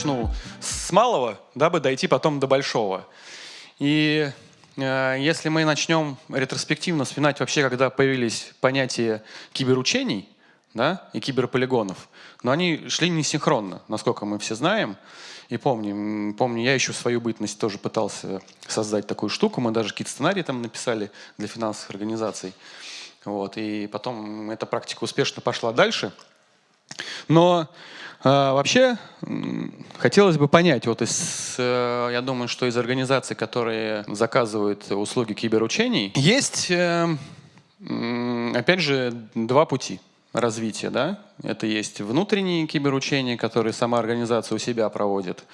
начну с малого, дабы дойти потом до большого. И э, если мы начнем ретроспективно вспоминать вообще, когда появились понятия киберучений да, и киберполигонов, но они шли не синхронно, насколько мы все знаем. И помню, помню, я еще в свою бытность тоже пытался создать такую штуку. Мы даже какие-то сценарии там написали для финансовых организаций. Вот, и потом эта практика успешно пошла дальше. Но вообще хотелось бы понять, вот из, э, я думаю, что из организаций, которые заказывают услуги киберучений, есть, э, опять же, два пути развития. Да? Это есть внутренние киберучения, которые сама организация у себя проводит,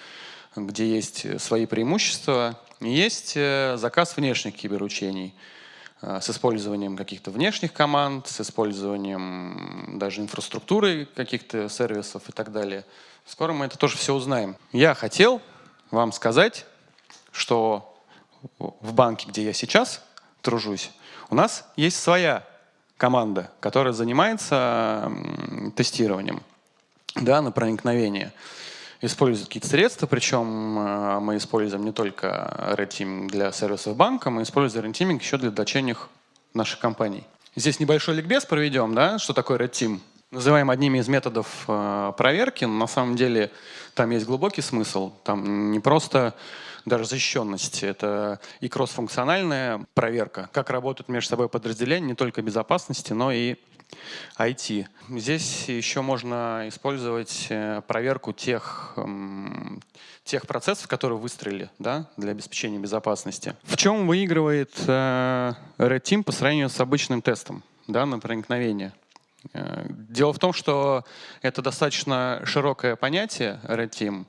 где есть свои преимущества. есть э, заказ внешних киберучений – с использованием каких-то внешних команд, с использованием даже инфраструктуры каких-то сервисов и так далее. Скоро мы это тоже все узнаем. Я хотел вам сказать, что в банке, где я сейчас тружусь, у нас есть своя команда, которая занимается тестированием да, на проникновение используют какие-то средства, причем э, мы используем не только Red Team для сервисов банка, мы используем Red Teaming еще для дочерних наших компаний. Здесь небольшой ликбез проведем, да, что такое Red Team. Называем одними из методов э, проверки, но на самом деле там есть глубокий смысл. Там не просто даже защищенность, это и кроссфункциональная проверка, как работают между собой подразделения, не только безопасности, но и IT. Здесь еще можно использовать э, проверку тех, эм, тех процессов, которые выстроили да, для обеспечения безопасности. В чем выигрывает э, Red Team по сравнению с обычным тестом да, на проникновение? Э, дело в том, что это достаточно широкое понятие Red Team,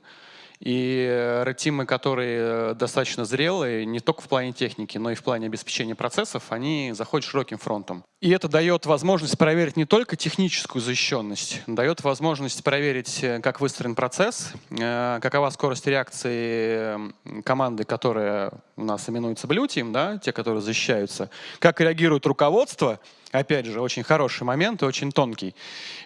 и ретимы, которые достаточно зрелые, не только в плане техники, но и в плане обеспечения процессов, они заходят широким фронтом. И это дает возможность проверить не только техническую защищенность, дает возможность проверить, как выстроен процесс, э, какова скорость реакции команды, которая у нас именуется Team, да, те, которые защищаются, как реагирует руководство, Опять же, очень хороший момент и очень тонкий.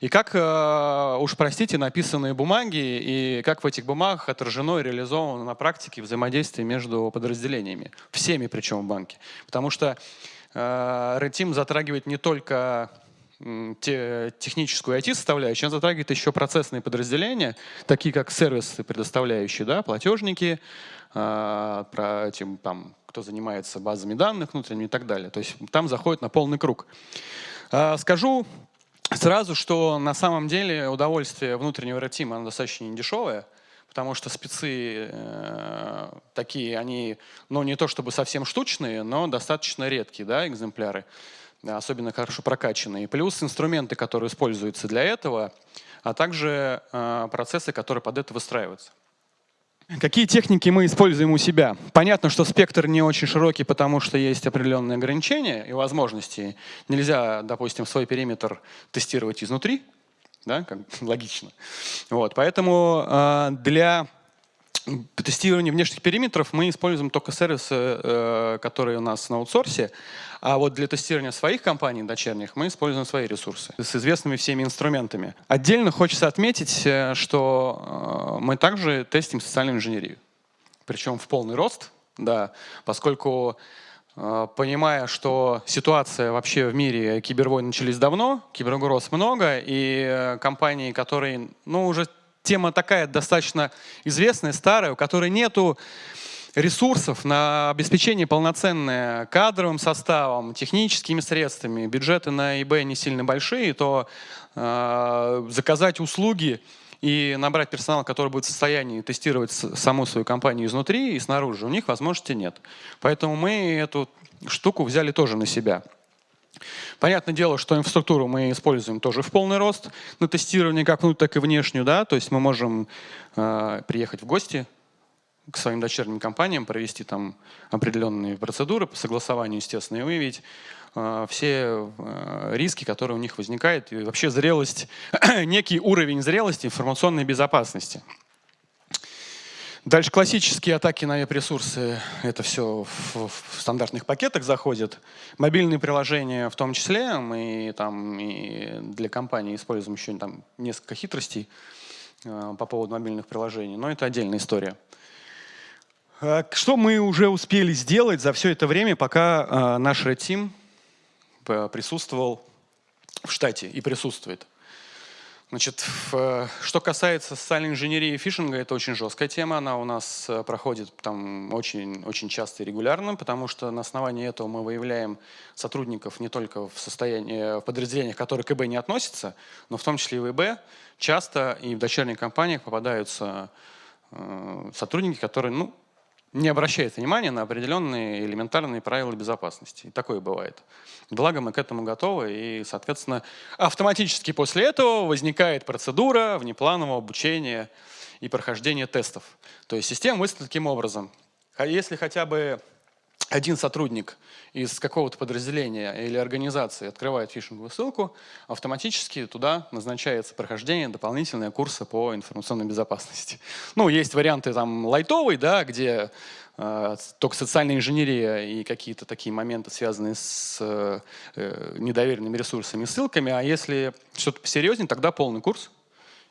И как, э, уж простите, написанные бумаги, и как в этих бумагах отражено и реализовано на практике взаимодействие между подразделениями. Всеми причем в банке. Потому что э, Red Team затрагивает не только те, техническую IT-составляющую, она затрагивает еще процессные подразделения, такие как сервисы, предоставляющие да, платежники, э, про, тем, там, кто занимается базами данных внутренними и так далее. То есть там заходит на полный круг. А, скажу сразу, что на самом деле удовольствие внутреннего ретима оно достаточно недешевое, потому что спецы э, такие, они, ну не то чтобы совсем штучные, но достаточно редкие да, экземпляры, особенно хорошо прокачанные. Плюс инструменты, которые используются для этого, а также э, процессы, которые под это выстраиваются. Какие техники мы используем у себя? Понятно, что спектр не очень широкий, потому что есть определенные ограничения и возможности. Нельзя, допустим, свой периметр тестировать изнутри, да, как логично. Вот, поэтому э, для тестирования внешних периметров мы используем только сервисы, э, которые у нас на аутсорсе, а вот для тестирования своих компаний дочерних мы используем свои ресурсы с известными всеми инструментами. Отдельно хочется отметить, э, что э, мы также тестим социальную инженерию. Причем в полный рост, да, поскольку понимая, что ситуация вообще в мире кибервойн начались давно, киберугроз много, и компании, которые, ну, уже тема такая достаточно известная, старая, у которой нету ресурсов на обеспечение полноценное кадровым составом, техническими средствами, бюджеты на ИБ не сильно большие, то э, заказать услуги и набрать персонал, который будет в состоянии тестировать саму свою компанию изнутри и снаружи, у них возможности нет. Поэтому мы эту штуку взяли тоже на себя. Понятное дело, что инфраструктуру мы используем тоже в полный рост на тестирование, как внутрь, так и внешнюю. Да? То есть мы можем э, приехать в гости к своим дочерним компаниям, провести там определенные процедуры по согласованию, естественно, и выявить э, все э, риски, которые у них возникают, и вообще зрелость, некий уровень зрелости информационной безопасности. Дальше классические атаки на веб-ресурсы, это все в, в стандартных пакетах заходит. Мобильные приложения в том числе, мы там и для компании используем еще там несколько хитростей. по поводу мобильных приложений, но это отдельная история. Что мы уже успели сделать за все это время, пока наш Red Team присутствовал в штате и присутствует? Значит, в, что касается социальной инженерии и фишинга, это очень жесткая тема. Она у нас э, проходит там очень, очень часто и регулярно, потому что на основании этого мы выявляем сотрудников не только в состоянии, в подразделениях, которые к ИБ не относятся, но в том числе и в ИБ. Часто и в дочерних компаниях попадаются э, сотрудники, которые ну, не обращает внимания на определенные элементарные правила безопасности. И такое бывает. Благо мы к этому готовы, и, соответственно, автоматически после этого возникает процедура внепланового обучения и прохождения тестов. То есть система мыслит таким образом. А если хотя бы один сотрудник из какого-то подразделения или организации открывает фишинговую ссылку, автоматически туда назначается прохождение дополнительные курсы по информационной безопасности. Ну, есть варианты там лайтовый, да, где э, только социальная инженерия и какие-то такие моменты, связанные с э, недоверенными ресурсами и ссылками, а если что-то посерьезнее, тогда полный курс,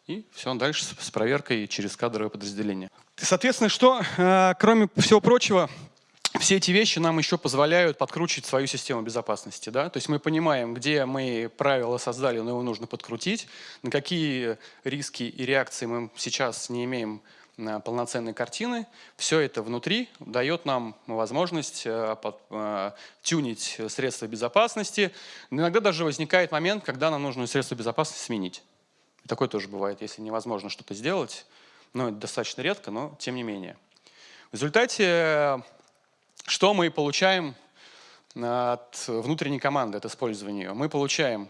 и все, дальше с проверкой через кадровое подразделение. Соответственно, что, э, кроме всего прочего, все эти вещи нам еще позволяют подкручивать свою систему безопасности. Да? То есть мы понимаем, где мы правила создали, но его нужно подкрутить, на какие риски и реакции мы сейчас не имеем э, полноценной картины. Все это внутри дает нам возможность э, э, тюнить средства безопасности. Иногда даже возникает момент, когда нам нужно средства безопасности сменить. такое тоже бывает, если невозможно что-то сделать. Но это достаточно редко, но тем не менее. В результате что мы получаем от внутренней команды, от использования ее? Мы получаем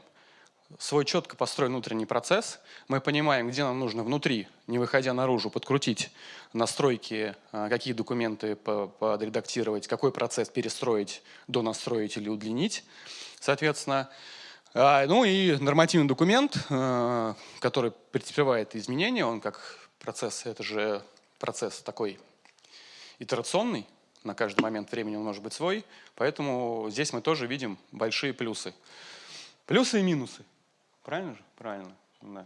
свой четко построен внутренний процесс, мы понимаем, где нам нужно внутри, не выходя наружу, подкрутить настройки, а, какие документы подредактировать, какой процесс перестроить, донастроить или удлинить, соответственно. А, ну и нормативный документ, а, который претерпевает изменения, он как процесс, это же процесс такой итерационный, на каждый момент времени он может быть свой, поэтому здесь мы тоже видим большие плюсы. Плюсы и минусы. Правильно же? Правильно. Да.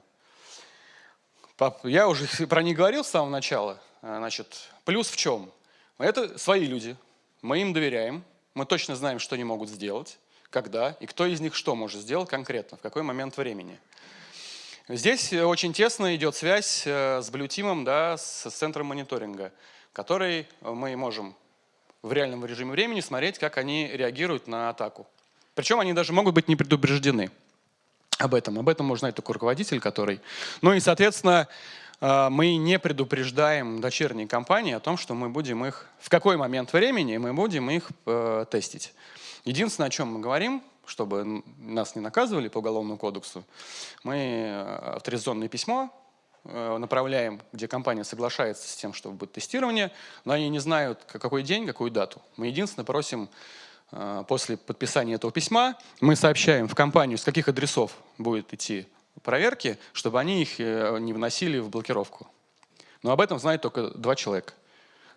Я уже про них говорил с самого начала. А, значит, плюс в чем? Это свои люди, мы им доверяем, мы точно знаем, что они могут сделать, когда и кто из них что может сделать конкретно, в какой момент времени. Здесь очень тесно идет связь э, с Blue да, с центром мониторинга, который мы можем в реальном режиме времени смотреть, как они реагируют на атаку. Причем они даже могут быть не предупреждены об этом. Об этом может знать только руководитель, который... Ну и, соответственно, э, мы не предупреждаем дочерние компании о том, что мы будем их... В какой момент времени мы будем их э, тестить. Единственное, о чем мы говорим, чтобы нас не наказывали по Уголовному кодексу, мы э, авторизационное письмо направляем, где компания соглашается с тем, что будет тестирование, но они не знают, какой день, какую дату. Мы единственное просим э, после подписания этого письма, мы сообщаем в компанию, с каких адресов будет идти проверки, чтобы они их э, не вносили в блокировку. Но об этом знает только два человека.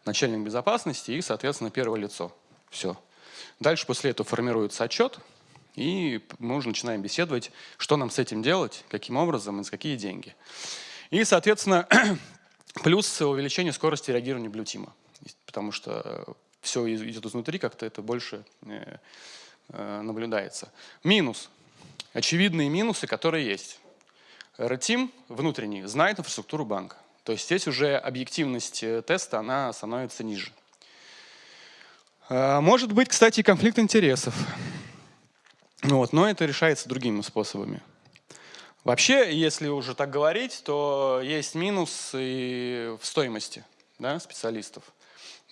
Начальник безопасности и, соответственно, первое лицо. Все. Дальше после этого формируется отчет, и мы уже начинаем беседовать, что нам с этим делать, каким образом и за какие деньги. И, соответственно, плюс увеличение скорости реагирования блютима, потому что э, все идет изнутри, как-то это больше э, э, наблюдается. Минус. Очевидные минусы, которые есть. Red внутренний знает инфраструктуру банка. То есть здесь уже объективность теста она становится ниже. Может быть, кстати, конфликт интересов. Вот, но это решается другими способами. Вообще, если уже так говорить, то есть минус и в стоимости да, специалистов.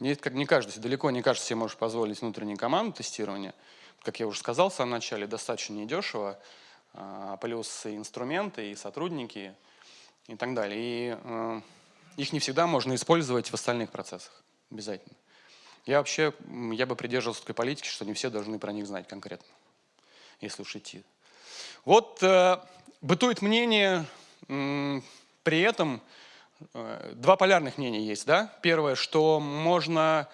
Не, не каждый, далеко не каждый себе может позволить внутреннюю команду тестирования. Как я уже сказал в самом начале, достаточно недешево. А, плюс и инструменты, и сотрудники, и так далее. И э, их не всегда можно использовать в остальных процессах. Обязательно. Я вообще, я бы придерживался такой политики, что не все должны про них знать конкретно, если уж идти. Вот э, бытует мнение, при этом э, два полярных мнения есть. Да? Первое, что можно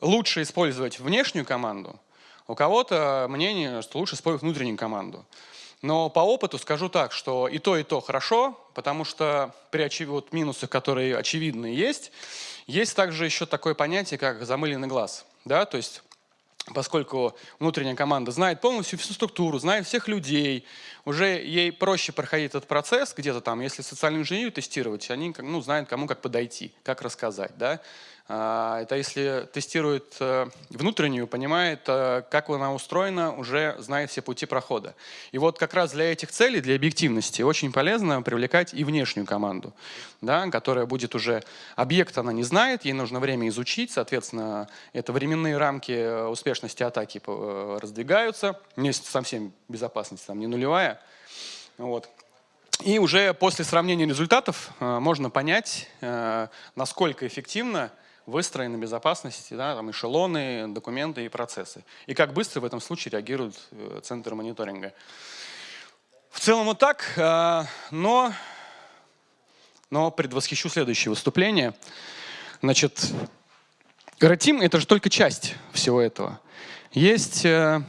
лучше использовать внешнюю команду, у кого-то мнение, что лучше использовать внутреннюю команду. Но по опыту скажу так, что и то, и то хорошо, потому что при очев... вот минусах, которые очевидны есть, есть также еще такое понятие, как замыленный глаз. Да? То есть поскольку внутренняя команда знает полностью всю структуру, знает всех людей, уже ей проще проходить этот процесс где-то там, если социальную инженерию тестировать, они ну, знают, кому как подойти, как рассказать. Да? А, это если тестирует э, внутреннюю, понимает, э, как она устроена, уже знает все пути прохода. И вот как раз для этих целей, для объективности, очень полезно привлекать и внешнюю команду, да, которая будет уже... Объект она не знает, ей нужно время изучить, соответственно, это временные рамки э, успешности атаки раздвигаются. Вместе со всем безопасность там не нулевая. Вот. И уже после сравнения результатов можно понять, насколько эффективно выстроены безопасности, да, там эшелоны, документы и процессы. И как быстро в этом случае реагирует э, центр мониторинга. В целом вот так, э, но, но предвосхищу следующее выступление. Значит, Ратим — это же только часть всего этого. Есть э,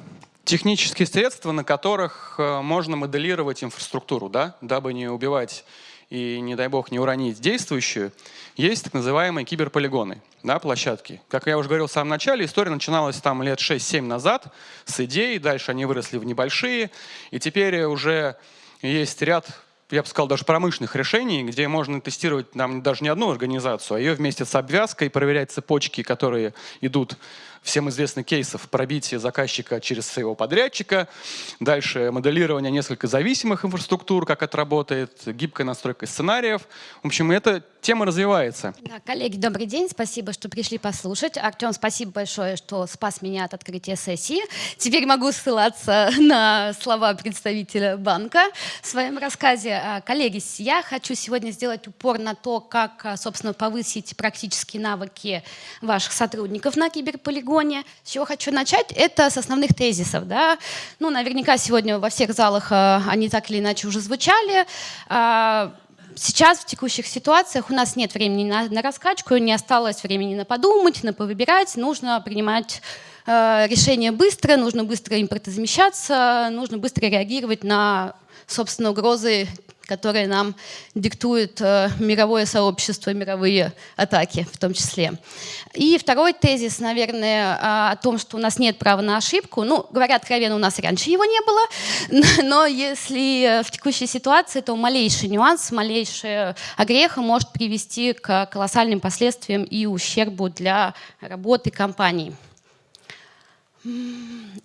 технические средства, на которых можно моделировать инфраструктуру, да, дабы не убивать и, не дай бог, не уронить действующую, есть так называемые киберполигоны, да, площадки. Как я уже говорил в самом начале, история начиналась там лет 6-7 назад с идей, дальше они выросли в небольшие, и теперь уже есть ряд я бы сказал, даже промышленных решений, где можно тестировать нам даже не одну организацию, а ее вместе с обвязкой, проверять цепочки, которые идут всем известных кейсов пробитие заказчика через своего подрядчика, дальше моделирование несколько зависимых инфраструктур, как это гибкая настройка сценариев. В общем, эта тема развивается. Да, коллеги, добрый день, спасибо, что пришли послушать. Артем, спасибо большое, что спас меня от открытия сессии. Теперь могу ссылаться на слова представителя банка в своем рассказе. А, коллеги, я хочу сегодня сделать упор на то, как, а, собственно, повысить практические навыки ваших сотрудников на киберполигоне, регионе. С чего хочу начать? Это с основных тезисов. Да? Ну, наверняка сегодня во всех залах э, они так или иначе уже звучали. А, сейчас в текущих ситуациях у нас нет времени на, на раскачку, не осталось времени на подумать, на повыбирать. Нужно принимать э, решения быстро, нужно быстро импортозамещаться, нужно быстро реагировать на собственно, угрозы которые нам диктует э, мировое сообщество, мировые атаки в том числе. И второй тезис, наверное, а, о том, что у нас нет права на ошибку. Ну, говорят откровенно, у нас раньше его не было, но если в текущей ситуации, то малейший нюанс, малейшая огреха может привести к колоссальным последствиям и ущербу для работы компании.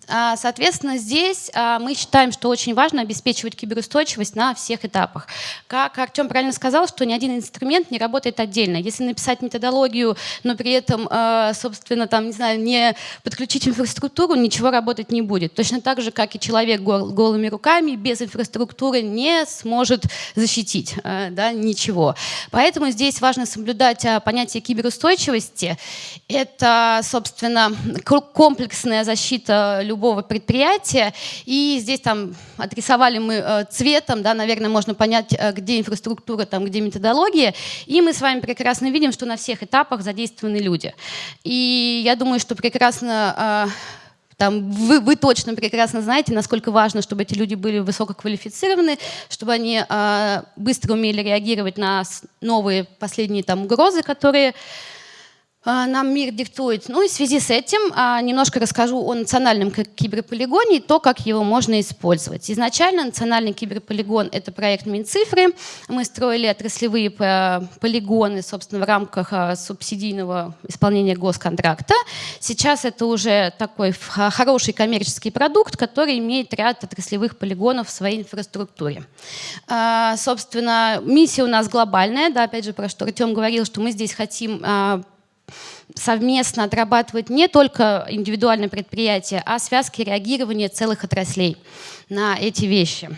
А, соответственно, здесь а, мы считаем, что очень важно обеспечивать киберустойчивость на всех этапах. Как Артем правильно сказал, что ни один инструмент не работает отдельно. Если написать методологию, но при этом, а, собственно, там, не знаю, не подключить инфраструктуру, ничего работать не будет. Точно так же, как и человек голыми руками без инфраструктуры не сможет защитить да, ничего. Поэтому здесь важно соблюдать понятие киберустойчивости. Это, собственно, комплексная защита любого предприятия. И здесь там отрисовали мы э, цветом, да, наверное, можно понять, э, где инфраструктура, там, где методология. И мы с вами прекрасно видим, что на всех этапах задействованы люди. И я думаю, что прекрасно э, там, вы, вы точно прекрасно знаете, насколько важно, чтобы эти люди были высококвалифицированы, чтобы они э, быстро умели реагировать на новые последние там, угрозы, которые нам мир диктует. Ну и в связи с этим а, немножко расскажу о национальном киберполигоне и то, как его можно использовать. Изначально национальный киберполигон — это проект Минцифры. Мы строили отраслевые полигоны, собственно, в рамках а, субсидийного исполнения госконтракта. Сейчас это уже такой хороший коммерческий продукт, который имеет ряд отраслевых полигонов в своей инфраструктуре. Собственно, миссия у нас глобальная, да, опять же, про что Артем говорил, что мы здесь хотим совместно отрабатывать не только индивидуальные предприятия, а связки реагирования целых отраслей на эти вещи.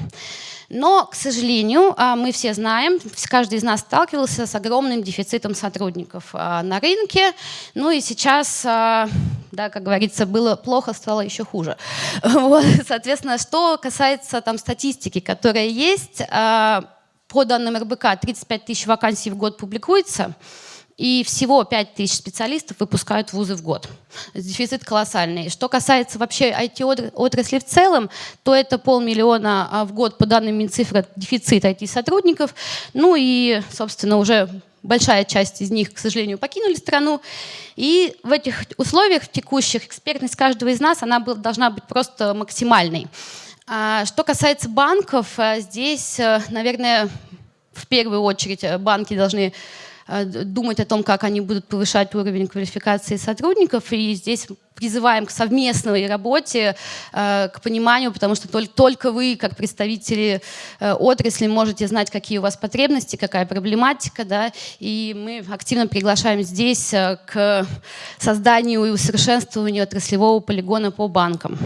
Но, к сожалению, а, мы все знаем, каждый из нас сталкивался с огромным дефицитом сотрудников а, на рынке. Ну и сейчас, а, да, как говорится, было плохо, стало еще хуже. Вот, соответственно, что касается там, статистики, которая есть, по данным РБК 35 тысяч вакансий в год публикуется. И всего 5 тысяч специалистов выпускают вузы в год. Дефицит колоссальный. Что касается вообще IT-отрасли в целом, то это полмиллиона а, в год по данным Минцифры дефицит IT-сотрудников. Ну и, собственно, уже большая часть из них, к сожалению, покинули страну. И в этих условиях, в текущих, экспертность каждого из нас она должна быть просто максимальной. А, что касается банков, э, здесь, наверное, в первую очередь банки должны думать о том, как они будут повышать уровень квалификации сотрудников. И здесь призываем к совместной работе, к пониманию, потому что только вы, как представители отрасли, можете знать, какие у вас потребности, какая проблематика. Да, и мы активно приглашаем здесь к созданию и усовершенствованию отраслевого полигона по банкам.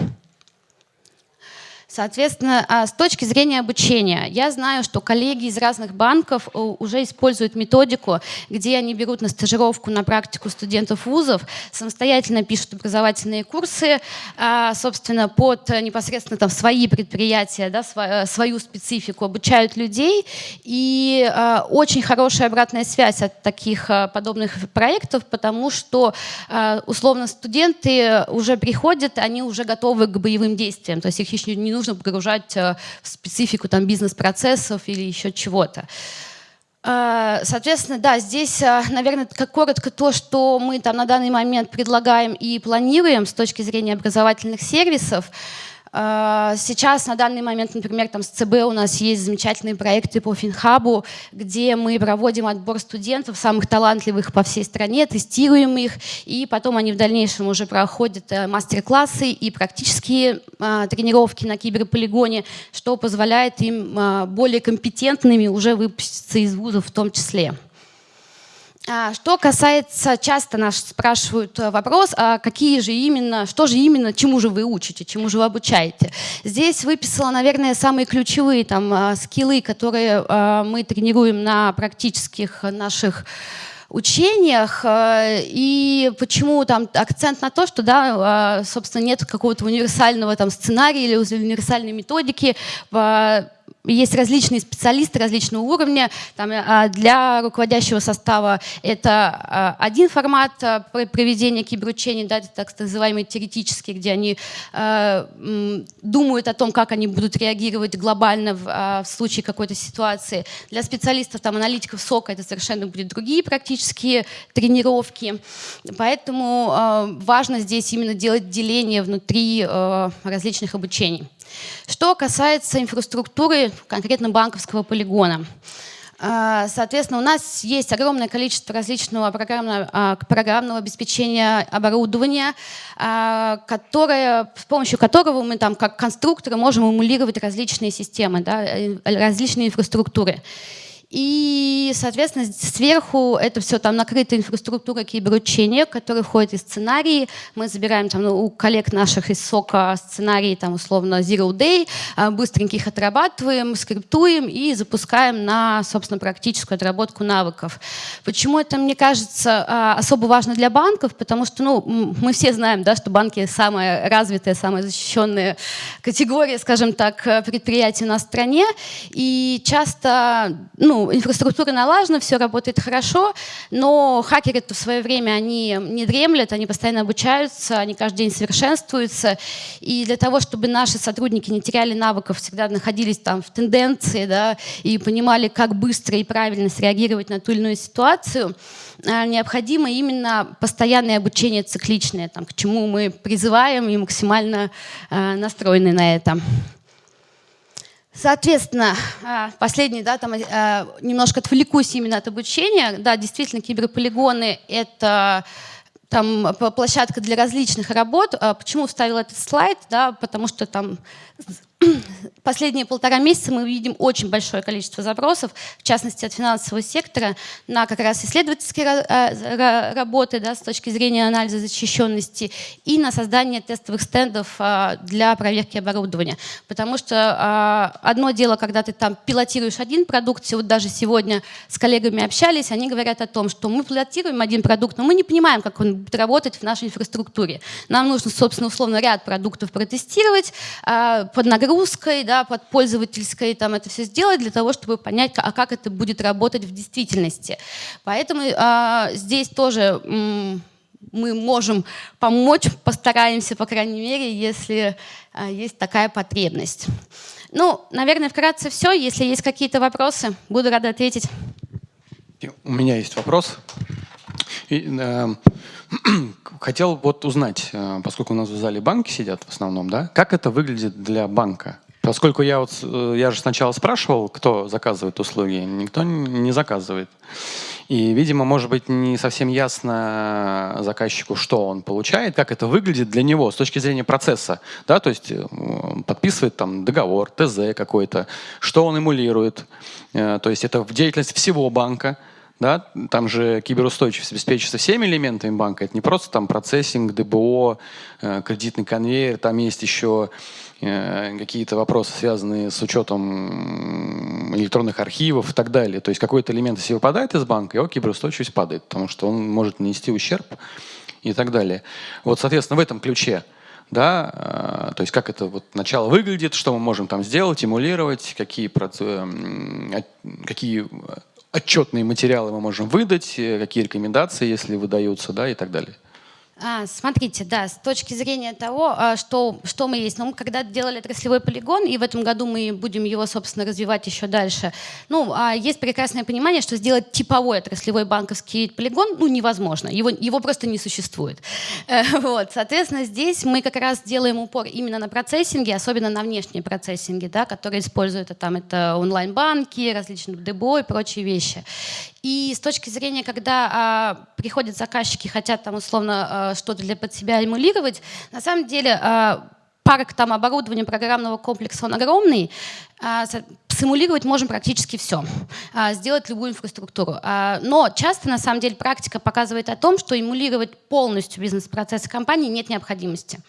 Соответственно, а, с точки зрения обучения, я знаю, что коллеги из разных банков э, уже используют методику, где они берут на стажировку, на практику студентов вузов, самостоятельно пишут образовательные курсы, а, собственно, под э, непосредственно там свои предприятия, да, э, свою специфику, обучают людей. И а, очень хорошая обратная связь от таких подобных проектов, потому что, условно, студенты уже приходят, они уже готовы к боевым действиям, то есть их еще не нужно нужно погружать э, в специфику там, бизнес-процессов или еще чего-то. Э, соответственно, да, здесь, э, наверное, как коротко то, что мы там на данный момент предлагаем и планируем с точки зрения образовательных сервисов. А, сейчас, на данный момент, например, там с ЦБ у нас есть замечательные проекты по Финхабу, где мы проводим отбор студентов, самых талантливых по всей стране, тестируем их, и потом они в дальнейшем уже проходят э, мастер-классы и практические а, тренировки на киберполигоне, что позволяет им а, более компетентными уже выпуститься из вузов в том числе. А, что касается, часто нас спрашивают э, вопрос, а какие же именно, что же именно, чему же вы учите, чему же вы обучаете. Здесь выписала, наверное, самые ключевые там, а, скиллы, которые а, мы тренируем на практических наших учениях. И почему там акцент на то, что, да, собственно, нет какого-то универсального там сценария или универсальной методики есть различные специалисты различного уровня. Там, а, для руководящего состава это а, один формат а, проведения киберучений, да, это так называемый теоретический, где они думают о том, как они будут реагировать глобально в, в случае какой-то ситуации. Для специалистов, там, аналитиков СОКа это совершенно будут другие практические тренировки. Поэтому важно здесь именно делать деление внутри различных обучений. Что касается инфраструктуры, конкретно банковского полигона. А, соответственно, у нас есть огромное количество различного программного, а, программного обеспечения оборудования, а, которое, с помощью которого мы там, как конструкторы можем эмулировать различные системы, да, э, различные инфраструктуры. И, соответственно, сверху это все там накрыта инфраструктура киберучения, которая входит из сценарии. Мы забираем там ну, у коллег наших из СОКа сценарии, там условно Zero Day, а, быстренько их отрабатываем, скриптуем и запускаем на, собственно, практическую отработку навыков. Почему это, мне кажется, а, особо важно для банков? Потому что ну, мы все знаем, да, что банки самая развитая, самая защищенная категория, скажем так, предприятий у нас в стране. И часто, ну, ну, инфраструктура налажена, все работает хорошо, но хакеры в свое время, они не дремлят, они постоянно обучаются, они каждый день совершенствуются. И для того, чтобы наши сотрудники не теряли навыков, всегда находились там в тенденции, да, и понимали, как быстро и правильно среагировать на ту или иную ситуацию, а, необходимо именно постоянное обучение цикличное, там, к чему мы призываем и максимально э, настроены на это. Соответственно, а, последний, да, там а, немножко отвлекусь именно от обучения. Да, действительно, киберполигоны — это там площадка для различных работ. А почему вставила этот слайд? Да, потому что там Последние полтора месяца мы видим очень большое количество запросов, в частности от финансового сектора, на как раз исследовательские э, работы да, с точки зрения анализа защищенности и на создание тестовых стендов а, для проверки оборудования. Потому что а, одно дело, когда ты там пилотируешь один продукт, вот даже сегодня с коллегами общались, они говорят о том, что мы пилотируем один продукт, но мы не понимаем, как он будет работать в нашей инфраструктуре. Нам нужно, собственно, условно ряд продуктов протестировать а, под нагрузкой подгрузкой, да, под пользовательской там это все сделать для того, чтобы понять, а как это будет работать в действительности. Поэтому а, здесь тоже мы можем помочь, постараемся, по крайней мере, если а, есть такая потребность. Ну, наверное, вкратце все. Если есть какие-то вопросы, буду рада ответить. У меня есть вопрос. И, э, хотел вот узнать, э, поскольку у нас в зале банки сидят в основном, да, как это выглядит для банка? Поскольку я вот, э, я же сначала спрашивал, кто заказывает услуги, никто не заказывает. И, видимо, может быть, не совсем ясно заказчику, что он получает, как это выглядит для него с точки зрения процесса. Да? То есть он подписывает там договор, ТЗ какой-то, что он эмулирует. То есть это в деятельность всего банка. Да? Там же киберустойчивость обеспечивается всеми элементами банка. Это не просто там процессинг, ДБО, э, кредитный конвейер. Там есть еще э, какие-то вопросы, связанные с учетом электронных архивов и так далее. То есть какой-то элемент, если выпадает из банка, его киберустойчивость падает, потому что он может нанести ущерб и так далее. Вот, соответственно, в этом ключе да, э, то есть как это вот начало выглядит, что мы можем там сделать, эмулировать, какие, какие отчетные материалы мы можем выдать, э, какие рекомендации, если выдаются, да, и так далее. А, смотрите, да, с точки зрения того, а, что, что мы есть. Ну, мы когда делали отраслевой полигон, и в этом году мы будем его, собственно, развивать еще дальше, ну, а, есть прекрасное понимание, что сделать типовой отраслевой банковский полигон, ну, невозможно. Его, его просто не существует. Э, вот, соответственно, здесь мы как раз делаем упор именно на процессинге, особенно на внешние процессинги, да, которые используют там, это онлайн-банки, различные ДБО и прочие вещи. И с точки зрения, когда а, приходят заказчики, хотят там условно а, что-то для под себя эмулировать, на самом деле а, парк там оборудования программного комплекса, он огромный, а, симулировать можем практически все, а, сделать любую инфраструктуру. А, но часто, на самом деле, практика показывает о том, что эмулировать полностью бизнес-процессы компании нет необходимости.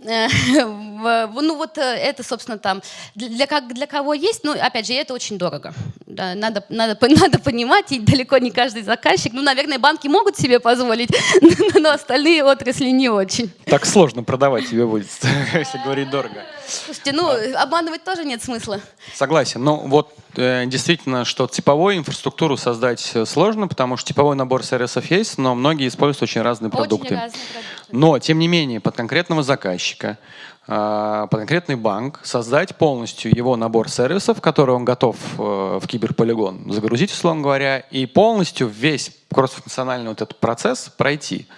Э, ну вот э, это, собственно, там для, как, для кого есть, ну, опять же, это очень дорого. Да, надо, надо, надо понимать, и далеко не каждый заказчик, ну, наверное, банки могут себе позволить, но остальные отрасли не очень. Так сложно продавать тебе будет, если говорить дорого. Слушайте, ну, обманывать тоже нет смысла. Согласен. Ну, вот действительно, что типовую инфраструктуру создать э, сложно, потому что типовой набор сервисов есть, но многие используют очень разные продукты. Очень разные продукты. Но, тем не менее, под конкретного заказчика, э, под конкретный банк создать полностью его набор сервисов, который он готов э, в киберполигон загрузить, условно говоря, и полностью весь кроссфункциональный вот этот процесс пройти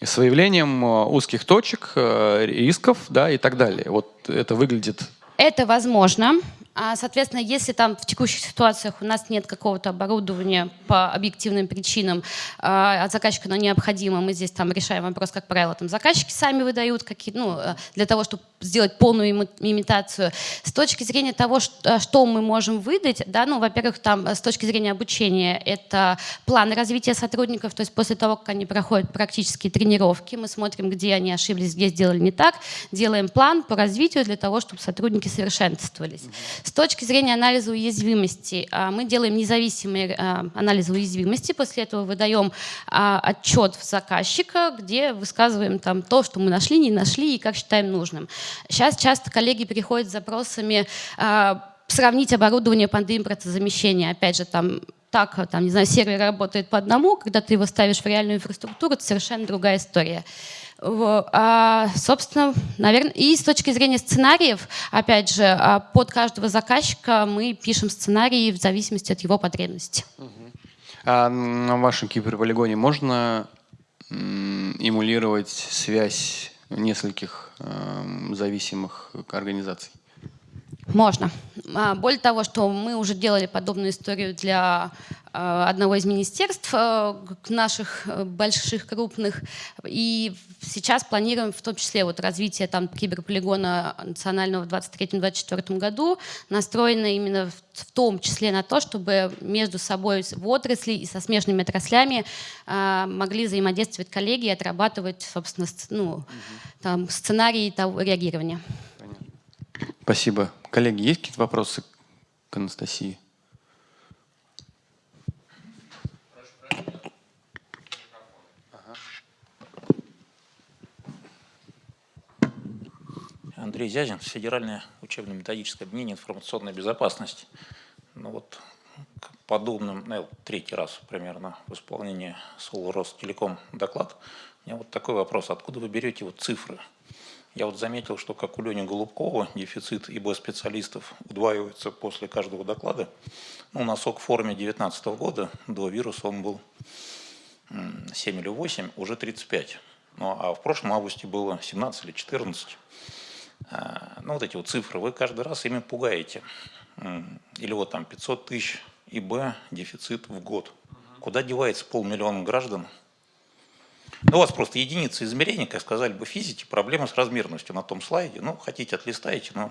с выявлением э, узких точек, э, рисков да, и так далее. Вот это выглядит... Это возможно. А, соответственно, если там в текущих ситуациях у нас нет какого-то оборудования по объективным причинам, а, от заказчика оно необходимо, мы здесь там решаем вопрос, как правило, там заказчики сами выдают какие, ну, э, для того, чтобы сделать полную имитацию. С точки зрения того, что, что мы можем выдать, да, ну, во-первых, там с точки зрения обучения это план развития сотрудников, то есть после того, как они проходят практические тренировки, мы смотрим, где они ошиблись, где сделали не так, делаем план по развитию для того, чтобы сотрудники совершенствовались. С точки зрения анализа уязвимости а, мы делаем независимый а, анализ уязвимости, после этого выдаем а, отчет в заказчика, где высказываем там то, что мы нашли, не нашли и как считаем нужным. Сейчас часто коллеги приходят с запросами сравнить оборудование под импортозамещение. Опять же, там так, там, не знаю, сервер работает по одному, когда ты его ставишь в реальную инфраструктуру, это совершенно другая история. А, собственно, наверное, и с точки зрения сценариев, опять же, а, под каждого заказчика мы пишем сценарии в зависимости от его потребностей. А на вашем киберполигоне можно эмулировать связь нескольких э, зависимых организаций? Можно. А, более того, что мы уже делали подобную историю для а, одного из министерств а, наших э, больших, крупных. И сейчас планируем в том числе вот развитие там, киберполигона национального в 2023-2024 году, настроено именно в том числе на то, чтобы между собой в отрасли и со смежными отраслями могли взаимодействовать коллеги и отрабатывать, собственно, ну, там, сценарии того реагирования. Спасибо. Коллеги, есть какие-то вопросы к Анастасии? Андрей Зязин, Федеральное учебно-методическое объединение информационной безопасности. Ну вот, к подобным, ну, третий раз примерно в исполнении СОЛ Ростелеком доклад. У меня вот такой вопрос, откуда вы берете вот цифры? Я вот заметил, что как у Лени Голубкова дефицит ИБ-специалистов удваивается после каждого доклада. Ну, на СОК форуме 2019 года до вируса он был 7 или 8, уже 35. Ну, а в прошлом августе было 17 или 14. А, ну, вот эти вот цифры, вы каждый раз ими пугаете. Или вот там 500 тысяч ИБ дефицит в год. Куда девается полмиллиона граждан? Ну, у вас просто единица измерения, как сказали бы физики, проблема с размерностью на том слайде. Ну, хотите, отлистаете, но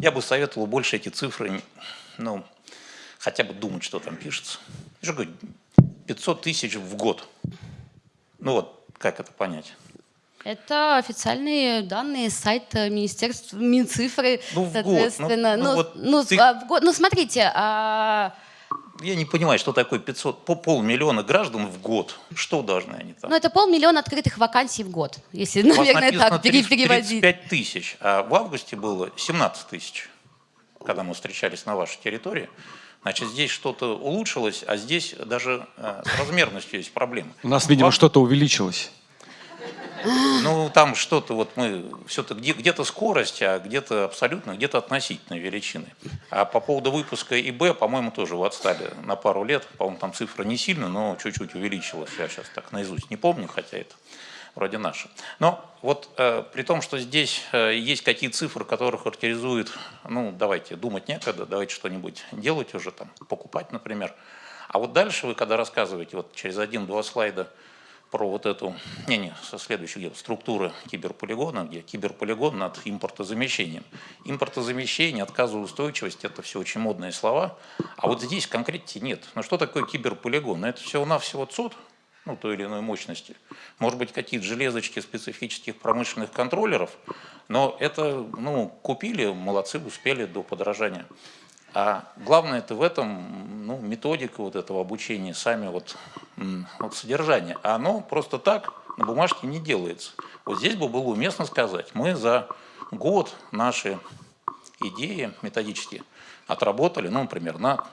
я бы советовал больше эти цифры, ну, хотя бы думать, что там пишется. Я же говорю, 500 тысяч в год. Ну вот, как это понять? Это официальные данные сайта Министерства Минцифры, ну, соответственно. Ну, ну, ну, вот ну, ты... а, в год, ну смотрите, а... Я не понимаю, что такое 500, по полмиллиона граждан в год. Что должны они там? Ну, это полмиллиона открытых вакансий в год, если, наверное, так 30, переводить. 35 тысяч, а в августе было 17 тысяч, когда мы встречались на вашей территории. Значит, здесь что-то улучшилось, а здесь даже э, с размерностью есть проблемы. У нас, видимо, что-то увеличилось. Ну, там что-то, вот мы, все-таки где-то скорость, а где-то абсолютно, где-то относительно величины. А по поводу выпуска ИБ, по-моему, тоже вы отстали на пару лет. По-моему, там цифра не сильно, но чуть-чуть увеличилась. Я сейчас так наизусть не помню, хотя это вроде наша. Но вот э, при том, что здесь э, есть какие цифры, которые характеризуют, ну, давайте, думать некогда, давайте что-нибудь делать уже, там, покупать, например. А вот дальше вы, когда рассказываете, вот через один-два слайда, про вот эту, не, не, со следующей структуры киберполигона, где киберполигон над импортозамещением. Импортозамещение, отказоустойчивость – это все очень модные слова, а вот здесь конкретики нет. Но что такое киберполигон? Ну, это всего-навсего ЦОД, ну, той или иной мощности. Может быть, какие-то железочки специфических промышленных контроллеров, но это, ну, купили, молодцы, успели до подорожания. А главное это в этом ну, методика вот этого обучения, сами вот, вот содержание. А оно просто так на бумажке не делается. Вот здесь бы было уместно сказать, мы за год наши идеи методические отработали, ну, например, на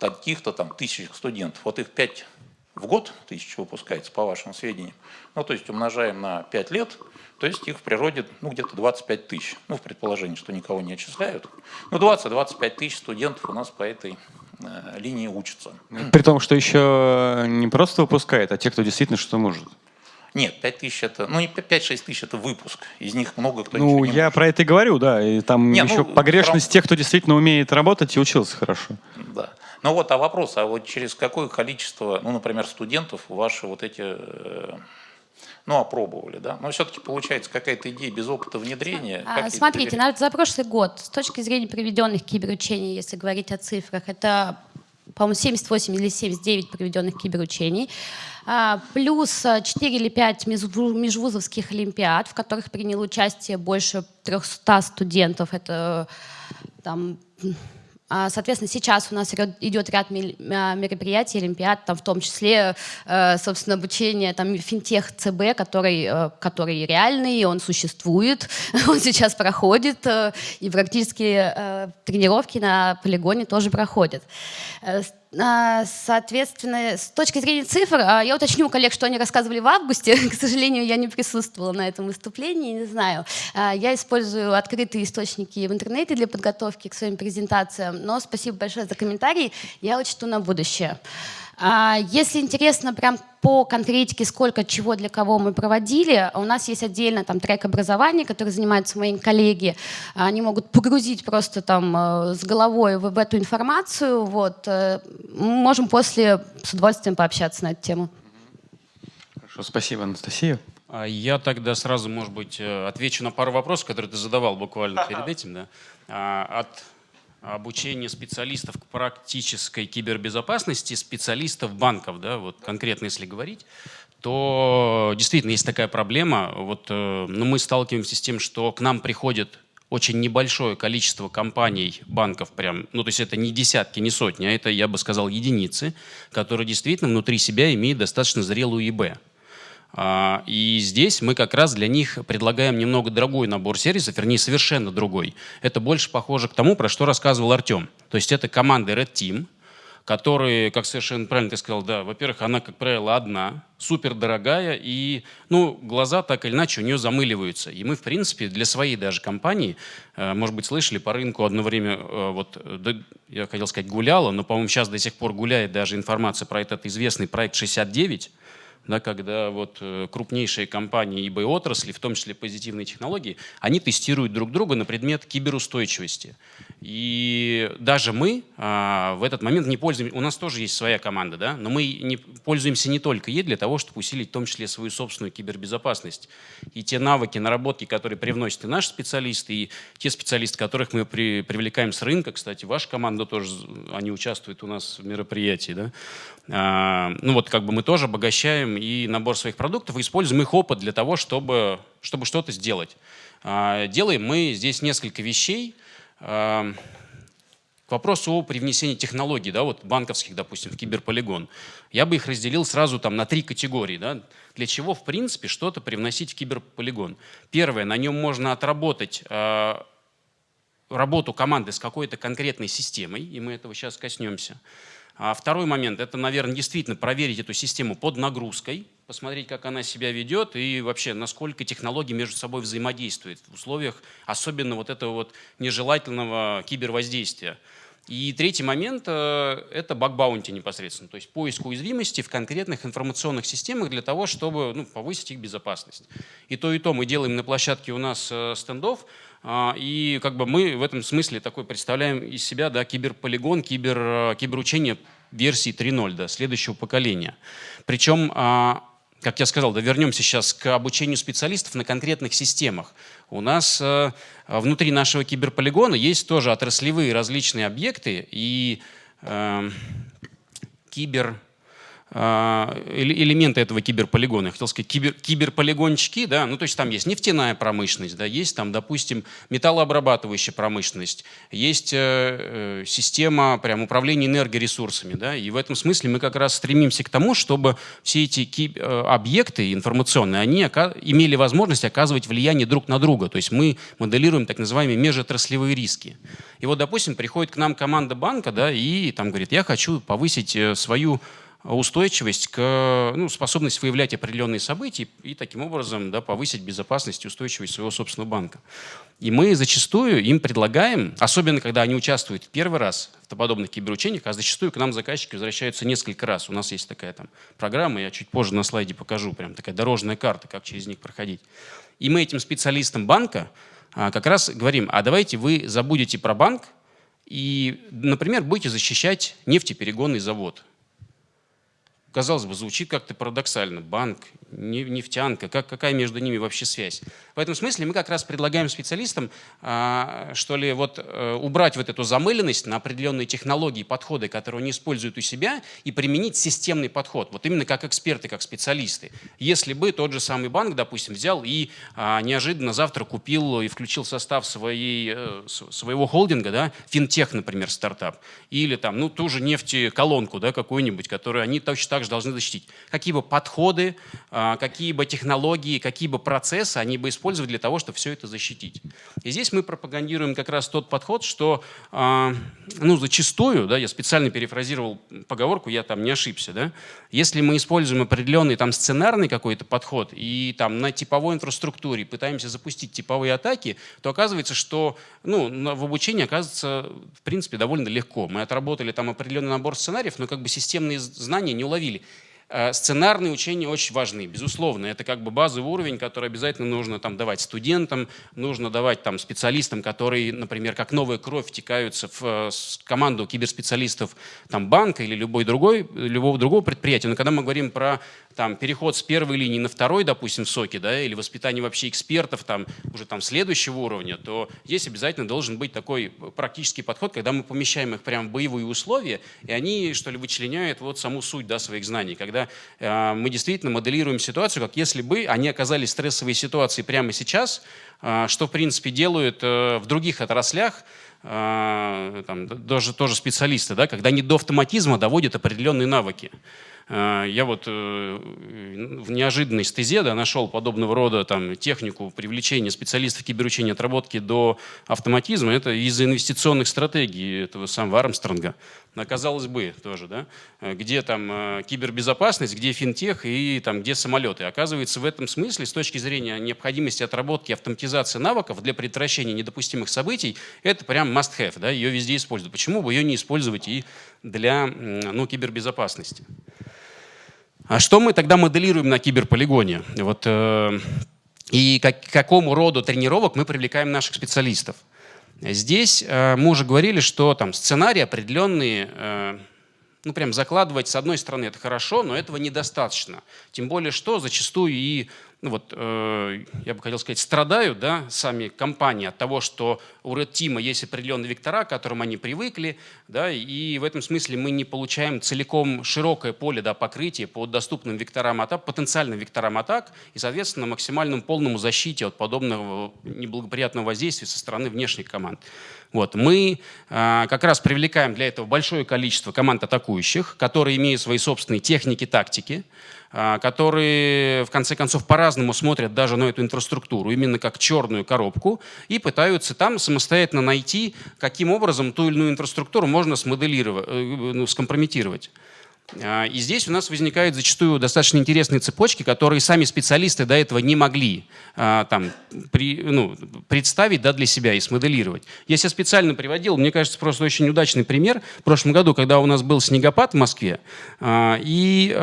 таких-то там тысячах студентов. Вот их пять в год тысяч выпускается, по вашим сведениям. Ну, то есть умножаем на 5 лет, то есть их в природе ну, где-то 25 тысяч. Ну, в предположении, что никого не отчисляют. Ну, 20-25 тысяч студентов у нас по этой э, линии учатся. При том, что еще не просто выпускает, а те, кто действительно что может. Нет, 5 тысяч это, ну не 5-6 тысяч это выпуск, из них много кто Ну, я может. про это и говорю, да, и там Нет, еще ну, погрешность про... тех, кто действительно умеет работать и учился хорошо. Да. Ну вот, а вопрос, а вот через какое количество, ну, например, студентов ваши вот эти, э, ну, опробовали, да? Но все-таки получается какая-то идея без опыта внедрения. А, смотрите, на, за прошлый год, с точки зрения проведенных киберучений, если говорить о цифрах, это, по-моему, 78 или 79 проведенных киберучений, а, плюс 4 или 5 межвузовских олимпиад, в которых приняло участие больше 300 студентов. Это там а, соответственно, сейчас у нас идет ряд а, мероприятий, олимпиад, там в том числе, э, собственно, обучение там финтех ЦБ, который, э, который реальный, он существует, он сейчас проходит, э, и практически тренировки на полигоне тоже проходят. А, соответственно, с точки зрения цифр, а, я уточню у коллег, что они рассказывали в августе. К сожалению, я не присутствовала на этом выступлении, не знаю. А, я использую открытые источники в интернете для подготовки к своим презентациям, но спасибо большое за комментарии, я учту на будущее. А, если интересно прям по конкретике, сколько чего для кого мы проводили, у нас есть отдельно там трек образования, который занимаются мои коллеги. Они могут погрузить просто там э, с головой в, эту информацию. Вот. Э, мы можем после с удовольствием пообщаться на эту тему. Хорошо, спасибо, Анастасия. А я тогда сразу, может быть, э, отвечу на пару вопросов, которые ты задавал буквально перед этим. Да? А, от обучение специалистов к практической кибербезопасности, специалистов банков, да, вот конкретно если говорить, то действительно есть такая проблема. Вот, э, ну, мы сталкиваемся с тем, что к нам приходит очень небольшое количество компаний, банков прям, ну то есть это не десятки, не сотни, а это, я бы сказал, единицы, которые действительно внутри себя имеют достаточно зрелую ИБ. А, и здесь мы как раз для них предлагаем немного другой набор сервисов, вернее, совершенно другой. Это больше похоже к тому, про что рассказывал Артем. То есть это команда Red Team, которые, как совершенно правильно ты сказал, да, во-первых, она, как правило, одна, супер дорогая, и ну, глаза так или иначе у нее замыливаются. И мы, в принципе, для своей даже компании, э, может быть, слышали, по рынку одно время, э, вот, я хотел сказать, гуляла, но, по-моему, сейчас до сих пор гуляет даже информация про этот известный проект 69, да, когда вот э, крупнейшие компании ибо отрасли, в том числе позитивные технологии, они тестируют друг друга на предмет киберустойчивости. И даже мы а, в этот момент не пользуемся, у нас тоже есть своя команда, да, но мы не пользуемся не только ей для того, чтобы усилить в том числе свою собственную кибербезопасность. И те навыки, наработки, которые привносят и наши специалисты, и те специалисты, которых мы при, привлекаем с рынка, кстати, ваша команда тоже, они участвуют у нас в мероприятии, да, а, ну вот как бы мы тоже обогащаем и набор своих продуктов, и используем их опыт для того, чтобы, чтобы что-то сделать. А, делаем мы здесь несколько вещей. К вопросу о привнесении технологий, да, вот банковских, допустим, в киберполигон. Я бы их разделил сразу там на три категории. Да, для чего, в принципе, что-то привносить в киберполигон. Первое, на нем можно отработать э, работу команды с какой-то конкретной системой, и мы этого сейчас коснемся. А второй момент – это, наверное, действительно проверить эту систему под нагрузкой, посмотреть, как она себя ведет и вообще, насколько технологии между собой взаимодействуют в условиях особенно вот этого вот нежелательного кибервоздействия. И третий момент э, – это баг-баунти непосредственно, то есть поиск уязвимости в конкретных информационных системах для того, чтобы ну, повысить их безопасность. И то, и то мы делаем на площадке у нас э, стендов, и как бы мы в этом смысле такой представляем из себя да, киберполигон, кибер, э, киберучение версии 3.0, да, следующего поколения. Причем, а, как я сказал, да, вернемся сейчас к обучению специалистов на конкретных системах. У нас э, внутри нашего киберполигона есть тоже отраслевые различные объекты и э, кибер а, элементы этого киберполигона. Я хотел сказать кибер, киберполигончики, да, ну то есть там есть нефтяная промышленность, да, есть там, допустим, металлообрабатывающая промышленность, есть э, э, система прям управления энергоресурсами, да, и в этом смысле мы как раз стремимся к тому, чтобы все эти э, объекты информационные, они имели возможность оказывать влияние друг на друга, то есть мы моделируем так называемые межотраслевые риски. И вот, допустим, приходит к нам команда банка, да, и там говорит, я хочу повысить э, свою устойчивость к ну, способность выявлять определенные события и таким образом да, повысить безопасность и устойчивость своего собственного банка. И мы зачастую им предлагаем, особенно когда они участвуют первый раз в подобных киберучениях, а зачастую к нам заказчики возвращаются несколько раз. У нас есть такая там программа, я чуть позже на слайде покажу, прям такая дорожная карта, как через них проходить. И мы этим специалистам банка а, как раз говорим, а давайте вы забудете про банк и, например, будете защищать нефтеперегонный завод – казалось бы, звучит как-то парадоксально. Банк, нефтянка, как, какая между ними вообще связь? В этом смысле мы как раз предлагаем специалистам, а, что ли, вот э, убрать вот эту замыленность на определенные технологии, подходы, которые они используют у себя, и применить системный подход, вот именно как эксперты, как специалисты. Если бы тот же самый банк, допустим, взял и а, неожиданно завтра купил и включил в состав своей, э, своего холдинга, да, финтех, например, стартап, или там, ну, ту же нефтеколонку, да, какую-нибудь, которую они точно так же должны защитить. Какие бы подходы, а, какие бы технологии, какие бы процессы они бы использовали для того, чтобы все это защитить. И здесь мы пропагандируем как раз тот подход, что а, ну, зачастую, да, я специально перефразировал поговорку, я там не ошибся, да, если мы используем определенный там сценарный какой-то подход и там на типовой инфраструктуре пытаемся запустить типовые атаки, то оказывается, что ну, в обучении оказывается в принципе довольно легко. Мы отработали там определенный набор сценариев, но как бы системные знания не уловили сценарные учения очень важны, безусловно. Это как бы базовый уровень, который обязательно нужно там, давать студентам, нужно давать там, специалистам, которые, например, как новая кровь втекаются в э, команду киберспециалистов там, банка или любой другой, любого другого предприятия. Но когда мы говорим про там, переход с первой линии на второй, допустим, в соке, да, или воспитание вообще экспертов там, уже там, следующего уровня, то здесь обязательно должен быть такой практический подход, когда мы помещаем их прямо в боевые условия, и они, что ли, вычленяют вот саму суть да, своих знаний. Когда э, мы действительно моделируем ситуацию, как если бы они оказались в стрессовой ситуации прямо сейчас, э, что, в принципе, делают э, в других отраслях, э, там, даже тоже специалисты, да, когда они до автоматизма доводят определенные навыки. Э, я вот в неожиданной стезе да, нашел подобного рода там, технику привлечения специалистов киберучения отработки до автоматизма. Это из инвестиционных стратегий этого самого Армстронга. Казалось бы, тоже, да, где там кибербезопасность, где финтех и там, где самолеты. Оказывается, в этом смысле, с точки зрения необходимости отработки автоматизации навыков для предотвращения недопустимых событий, это прям must-have, да, ее везде используют. Почему бы ее не использовать и для ну, кибербезопасности? А что мы тогда моделируем на киберполигоне? Вот, э, и как, к какому роду тренировок мы привлекаем наших специалистов? Здесь э, мы уже говорили, что там сценарии определенные, э, ну прям закладывать с одной стороны это хорошо, но этого недостаточно. Тем более, что зачастую и ну вот, э, я бы хотел сказать, страдают да, сами компании от того, что у Red Team есть определенные вектора, к которым они привыкли, да, и в этом смысле мы не получаем целиком широкое поле да, покрытия по доступным векторам атак, потенциальным векторам атак и, соответственно, максимальному полному защите от подобного неблагоприятного воздействия со стороны внешних команд. Вот. Мы э, как раз привлекаем для этого большое количество команд атакующих, которые имеют свои собственные техники, тактики, которые в конце концов по-разному смотрят даже на эту инфраструктуру, именно как черную коробку, и пытаются там самостоятельно найти, каким образом ту или иную инфраструктуру можно смоделировать, э, ну, скомпрометировать. А, и здесь у нас возникают зачастую достаточно интересные цепочки, которые сами специалисты до этого не могли а, там, при, ну, представить да, для себя и смоделировать. Я себя специально приводил, мне кажется, просто очень удачный пример. В прошлом году, когда у нас был снегопад в Москве, и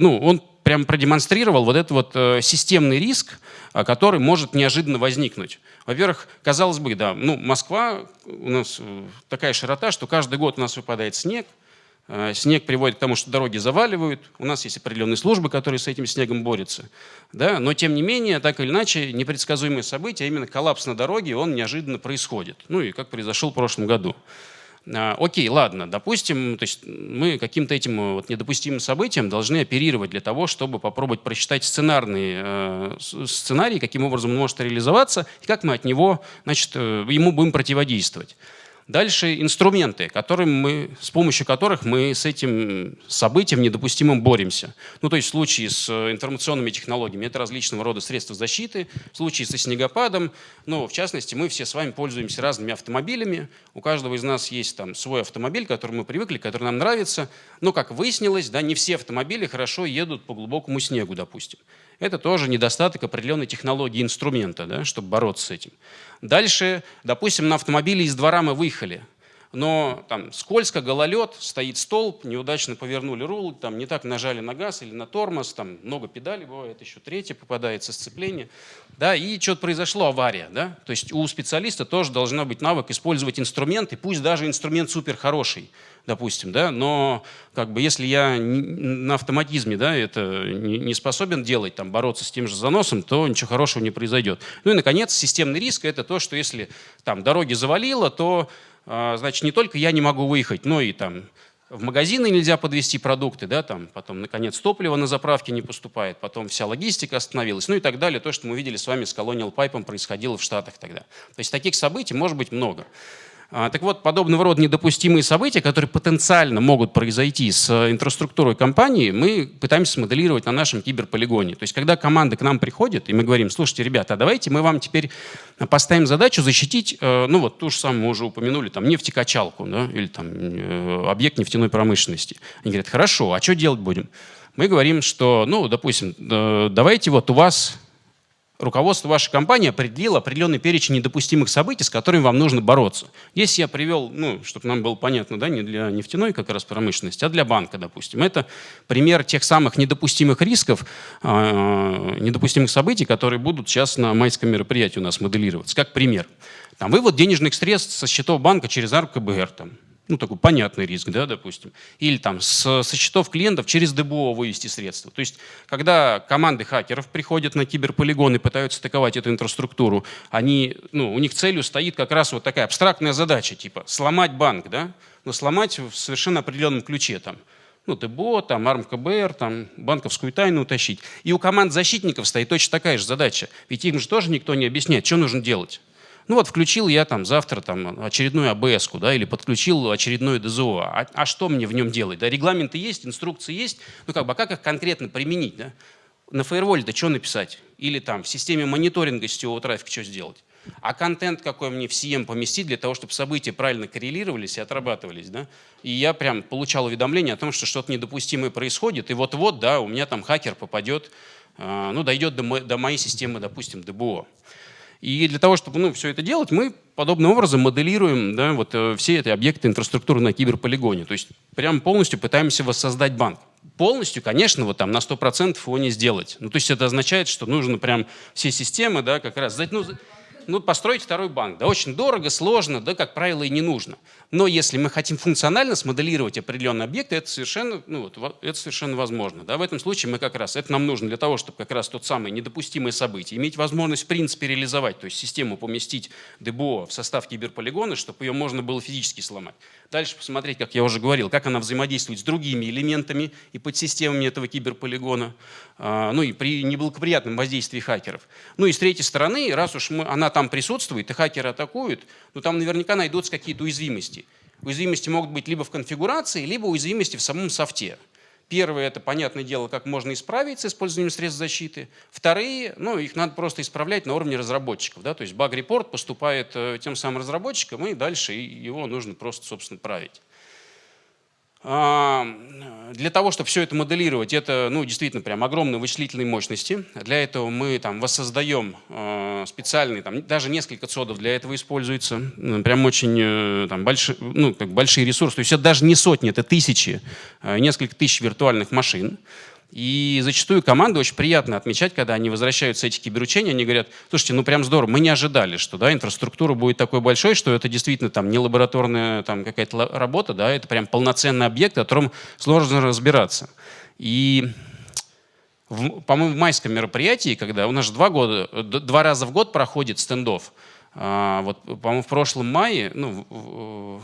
ну, он прям продемонстрировал вот этот вот э, системный риск, э, который может неожиданно возникнуть. Во-первых, казалось бы, да, ну, Москва у нас э, такая широта, что каждый год у нас выпадает снег, Снег приводит к тому, что дороги заваливают. У нас есть определенные службы, которые с этим снегом борются. Да? Но тем не менее, так или иначе, непредсказуемые события, а именно коллапс на дороге, он неожиданно происходит. Ну и как произошел в прошлом году. А, окей, ладно, допустим, то есть мы каким-то этим э, вот недопустимым событием должны оперировать для того, чтобы попробовать просчитать сценарные э, сценарии, каким образом он может реализоваться, и как мы от него, значит, э, ему будем противодействовать. Дальше инструменты, которым мы, с помощью которых мы с этим событием недопустимым боремся. Ну, то есть в случае с э, информационными технологиями это различного рода средства защиты, в случае со снегопадом, ну, в частности, мы все с вами пользуемся разными автомобилями, у каждого из нас есть там свой автомобиль, к которому мы привыкли, который нам нравится, но, как выяснилось, да, не все автомобили хорошо едут по глубокому снегу, допустим. Это тоже недостаток определенной технологии инструмента, да, чтобы бороться с этим. Дальше, допустим, на автомобиле из двора мы выехали, но там скользко, гололед, стоит столб, неудачно повернули руль, там не так нажали на газ или на тормоз, там много педалей бывает, еще третье попадается сцепление, да, и что-то произошло, авария, да, то есть у специалиста тоже должна быть навык использовать инструменты, пусть даже инструмент супер хороший, допустим, да, но как бы если я на автоматизме, да, это не способен делать, там, бороться с тем же заносом, то ничего хорошего не произойдет. Ну и, наконец, системный риск – это то, что если там дороги завалило, то, значит, не только я не могу выехать, но и там в магазины нельзя подвести продукты, да, там, потом, наконец, топливо на заправке не поступает, потом вся логистика остановилась, ну и так далее. То, что мы видели с вами с Colonial Pipe, происходило в Штатах тогда. То есть таких событий может быть много. А, так вот, подобного рода недопустимые события, которые потенциально могут произойти с э, инфраструктурой компании, мы пытаемся смоделировать на нашем киберполигоне. То есть, когда команда к нам приходит, и мы говорим, слушайте, ребята, а давайте мы вам теперь поставим задачу защитить, э, ну вот ту же самую мы уже упомянули, там, нефтекачалку, да, или там э, объект нефтяной промышленности. Они говорят, хорошо, а что делать будем? Мы говорим, что, ну, допустим, давайте вот у вас руководство вашей компании определило определенный перечень недопустимых событий, с которыми вам нужно бороться. Здесь я привел, ну, чтобы нам было понятно, да, не для нефтяной как раз промышленности, а для банка, допустим. Это пример тех самых недопустимых рисков, э, недопустимых событий, которые будут сейчас на майском мероприятии у нас моделироваться. Как пример. Там вывод денежных средств со счетов банка через АРКБР, там, ну, такой понятный риск, да, допустим. Или там с, со счетов клиентов через ДБО вывести средства. То есть, когда команды хакеров приходят на киберполигон и пытаются атаковать эту инфраструктуру, они, ну, у них целью стоит как раз вот такая абстрактная задача, типа сломать банк, да, но сломать в совершенно определенном ключе, там, ну, ТБО, там, АРМКБР, там, банковскую тайну утащить. И у команд защитников стоит точно такая же задача. Ведь им же тоже никто не объясняет, что нужно делать. Ну вот включил я там завтра там очередную абс да, или подключил очередное ДЗО. А, а что мне в нем делать? Да, регламенты есть, инструкции есть, ну как бы, а как их конкретно применить? Да? На фаерволе-то что написать? Или там в системе мониторинга сетевого трафика что сделать? А контент какой мне в CM поместить для того, чтобы события правильно коррелировались и отрабатывались. Да? И я прям получал уведомление о том, что что-то недопустимое происходит, и вот-вот, да, у меня там хакер попадет, э, ну, дойдет до, до моей системы, допустим, ДБО. И для того, чтобы ну, все это делать, мы подобным образом моделируем да, вот, э, все эти объекты инфраструктуры на киберполигоне. То есть прям полностью пытаемся воссоздать банк. Полностью, конечно, вот там на 100% его не сделать. Ну, то есть это означает, что нужно прям все системы да, как раз... Ну, ну, построить второй банк. Да, очень дорого, сложно, да, как правило, и не нужно. Но если мы хотим функционально смоделировать определенные объекты, это совершенно, ну, вот, это совершенно возможно. Да? В этом случае мы как раз, это нам нужно для того, чтобы как раз тот самый недопустимый событие, иметь возможность в принципе реализовать, то есть систему поместить ДБО в состав киберполигона, чтобы ее можно было физически сломать. Дальше посмотреть, как я уже говорил, как она взаимодействует с другими элементами и подсистемами этого киберполигона, а, ну и при неблагоприятном воздействии хакеров. Ну и с третьей стороны, раз уж мы, она там присутствует, и хакеры атакуют, ну там наверняка найдутся какие-то уязвимости. Уязвимости могут быть либо в конфигурации, либо уязвимости в самом софте. Первое – это, понятное дело, как можно исправить с использованием средств защиты. Вторые, ну, их надо просто исправлять на уровне разработчиков. Да? То есть баг-репорт поступает э, тем самым разработчикам, и дальше его нужно просто, собственно, править. А, для того, чтобы все это моделировать, это ну, действительно прям огромные вычислительные мощности. Для этого мы там воссоздаем а, специальные, там, даже несколько цодов для этого используется. Прям очень э, там, большие, ну, как большие ресурсы. То есть это даже не сотни, это тысячи, э, несколько тысяч виртуальных машин. И зачастую команды очень приятно отмечать, когда они возвращаются эти киберучения, они говорят, слушайте, ну прям здорово, мы не ожидали, что да, инфраструктура будет такой большой, что это действительно там не лабораторная там какая-то работа, да, это прям полноценный объект, о котором сложно разбираться. И по-моему, в майском мероприятии, когда у нас же два года, два раза в год проходит стендов, а, вот, по-моему, в прошлом мае, ну,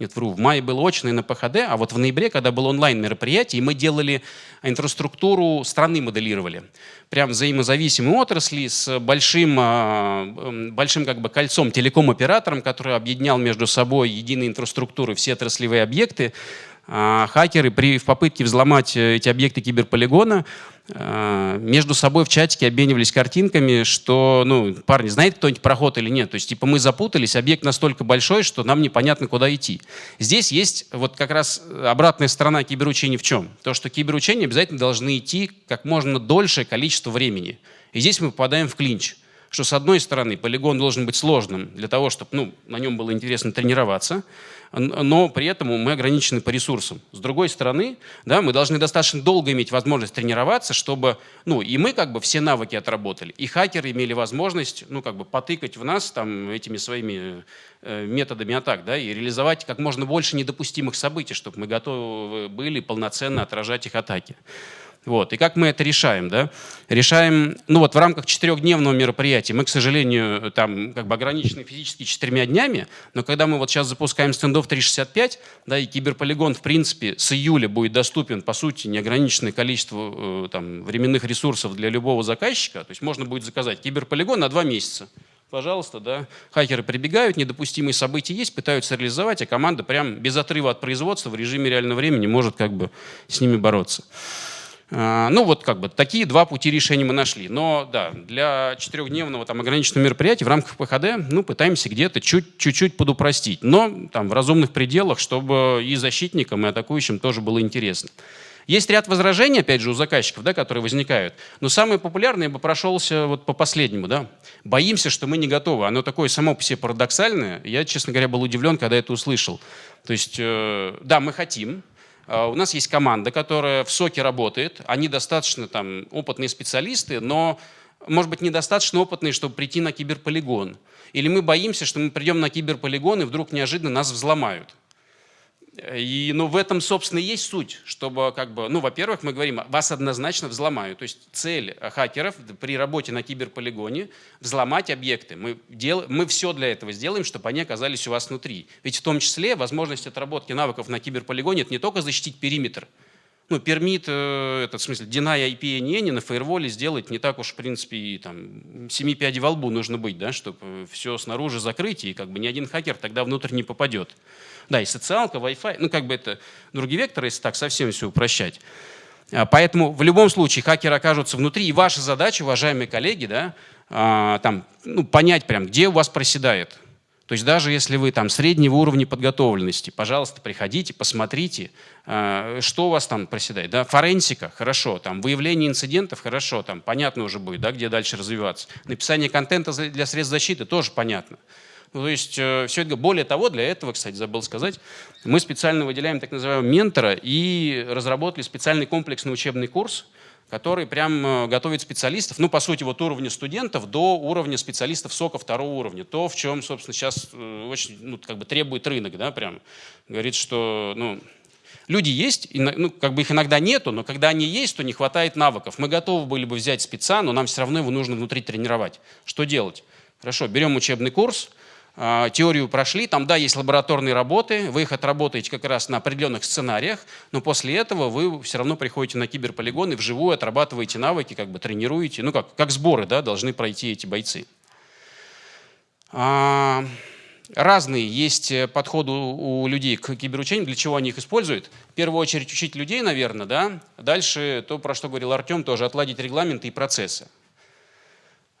нет, вру, в мае было очное на ПХД, а вот в ноябре, когда было онлайн мероприятие, мы делали инфраструктуру страны моделировали. Прям взаимозависимые отрасли с большим, а, большим как бы кольцом телеком-оператором, который объединял между собой единые инфраструктуры, все отраслевые объекты. А, хакеры при, в попытке взломать э, эти объекты киберполигона а, между собой в чатике обменивались картинками, что, ну, парни, знаете кто-нибудь проход или нет? То есть, типа, мы запутались, объект настолько большой, что нам непонятно, куда идти. Здесь есть вот как раз обратная сторона киберучений в чем? То, что киберучения обязательно должны идти как можно дольшее количество времени. И здесь мы попадаем в клинч что с одной стороны полигон должен быть сложным для того, чтобы ну, на нем было интересно тренироваться, но при этом мы ограничены по ресурсам. С другой стороны, да, мы должны достаточно долго иметь возможность тренироваться, чтобы ну, и мы как бы все навыки отработали, и хакеры имели возможность ну, как бы потыкать в нас там, этими своими э, методами атак да, и реализовать как можно больше недопустимых событий, чтобы мы готовы были полноценно отражать их атаки. Вот. И как мы это решаем? Да? Решаем, ну вот в рамках четырехдневного мероприятия, мы, к сожалению, там как бы ограничены физически четырьмя днями, но когда мы вот сейчас запускаем стендов 365, да, и киберполигон, в принципе, с июля будет доступен, по сути, неограниченное количество э, там, временных ресурсов для любого заказчика, то есть можно будет заказать киберполигон на два месяца. Пожалуйста, да. Хакеры прибегают, недопустимые события есть, пытаются реализовать, а команда прям без отрыва от производства в режиме реального времени может как бы с ними бороться. А, ну вот как бы такие два пути решения мы нашли. Но да, для четырехдневного там ограниченного мероприятия в рамках ПХД ну, пытаемся где-то чуть-чуть подупростить. Но там в разумных пределах, чтобы и защитникам, и атакующим тоже было интересно. Есть ряд возражений, опять же, у заказчиков, да, которые возникают. Но самое популярное я бы прошелся вот по последнему. Да. Боимся, что мы не готовы. Оно такое само по себе парадоксальное. Я, честно говоря, был удивлен, когда это услышал. То есть, э, да, мы хотим, у нас есть команда, которая в СОКе работает. Они достаточно там, опытные специалисты, но, может быть, недостаточно опытные, чтобы прийти на киберполигон. Или мы боимся, что мы придем на киберполигон, и вдруг неожиданно нас взломают. И, ну, в этом, собственно, и есть суть, чтобы, как бы, ну, во-первых, мы говорим, вас однозначно взломают. То есть цель хакеров при работе на киберполигоне – взломать объекты. Мы, дел, мы все для этого сделаем, чтобы они оказались у вас внутри. Ведь в том числе возможность отработки навыков на киберполигоне – это не только защитить периметр, ну, пермит, э, этот, в смысле, deny IP не на фаерволе сделать не так уж, в принципе, и там, семи пядей во лбу нужно быть, да, чтобы все снаружи закрыть, и как бы ни один хакер тогда внутрь не попадет. Да, и социалка, Wi-Fi, ну, как бы это другие векторы, если так совсем все упрощать. А, поэтому в любом случае хакеры окажутся внутри, и ваша задача, уважаемые коллеги, да, а, там, ну, понять прям, где у вас проседает. То есть даже если вы там среднего уровня подготовленности, пожалуйста, приходите, посмотрите, а, что у вас там проседает. Да? Форенсика, хорошо, там, выявление инцидентов, хорошо, там, понятно уже будет, да, где дальше развиваться. Написание контента для средств защиты тоже понятно. То есть э, все это, более того, для этого, кстати, забыл сказать, мы специально выделяем так называемого ментора и разработали специальный комплексный учебный курс, который прям э, готовит специалистов, ну, по сути, вот уровня студентов до уровня специалистов сока второго уровня. То, в чем, собственно, сейчас э, очень, ну, как бы требует рынок, да, прям. Говорит, что, ну, люди есть, ну, как бы их иногда нету, но когда они есть, то не хватает навыков. Мы готовы были бы взять спеца, но нам все равно его нужно внутри тренировать. Что делать? Хорошо, берем учебный курс, теорию прошли, там, да, есть лабораторные работы, вы их отработаете как раз на определенных сценариях, но после этого вы все равно приходите на киберполигон и вживую отрабатываете навыки, как бы тренируете, ну, как, как сборы, да, должны пройти эти бойцы. А, разные есть подходы у людей к киберучению, для чего они их используют. В первую очередь учить людей, наверное, да. Дальше то, про что говорил Артем, тоже отладить регламенты и процессы.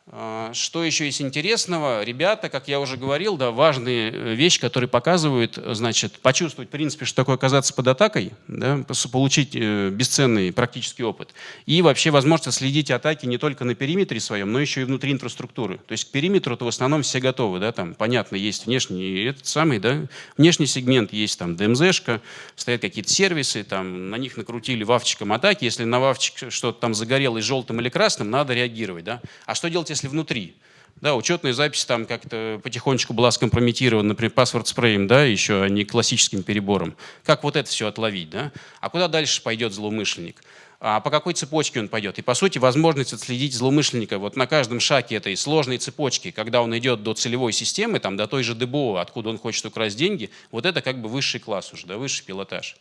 А, что еще есть интересного? Ребята, как я уже говорил, да, важные э, вещи, которые показывают, значит, почувствовать, в принципе, что такое оказаться под атакой, да, получить э, бесценный практический опыт. И вообще возможность следить атаки не только на периметре своем, но еще и внутри инфраструктуры. То есть к периметру-то в основном все готовы, да, там, понятно, есть внешний, этот самый, да, внешний сегмент, есть там ДМЗшка, стоят какие-то сервисы, там, на них накрутили вавчиком атаки, если на вавчик что-то там загорелось желтым или красным, надо реагировать, да. А что делать, если внутри. Да, учетная запись там как-то потихонечку была скомпрометирована, например, паспорт спреем, да, еще а не классическим перебором. Как вот это все отловить, да? А куда дальше пойдет злоумышленник? А по какой цепочке он пойдет? И, по сути, возможность отследить злоумышленника вот на каждом шаге этой сложной цепочки, когда он идет до целевой системы, там, до той же ДБО, откуда он хочет украсть деньги, вот это как бы высший класс уже, да, высший пилотаж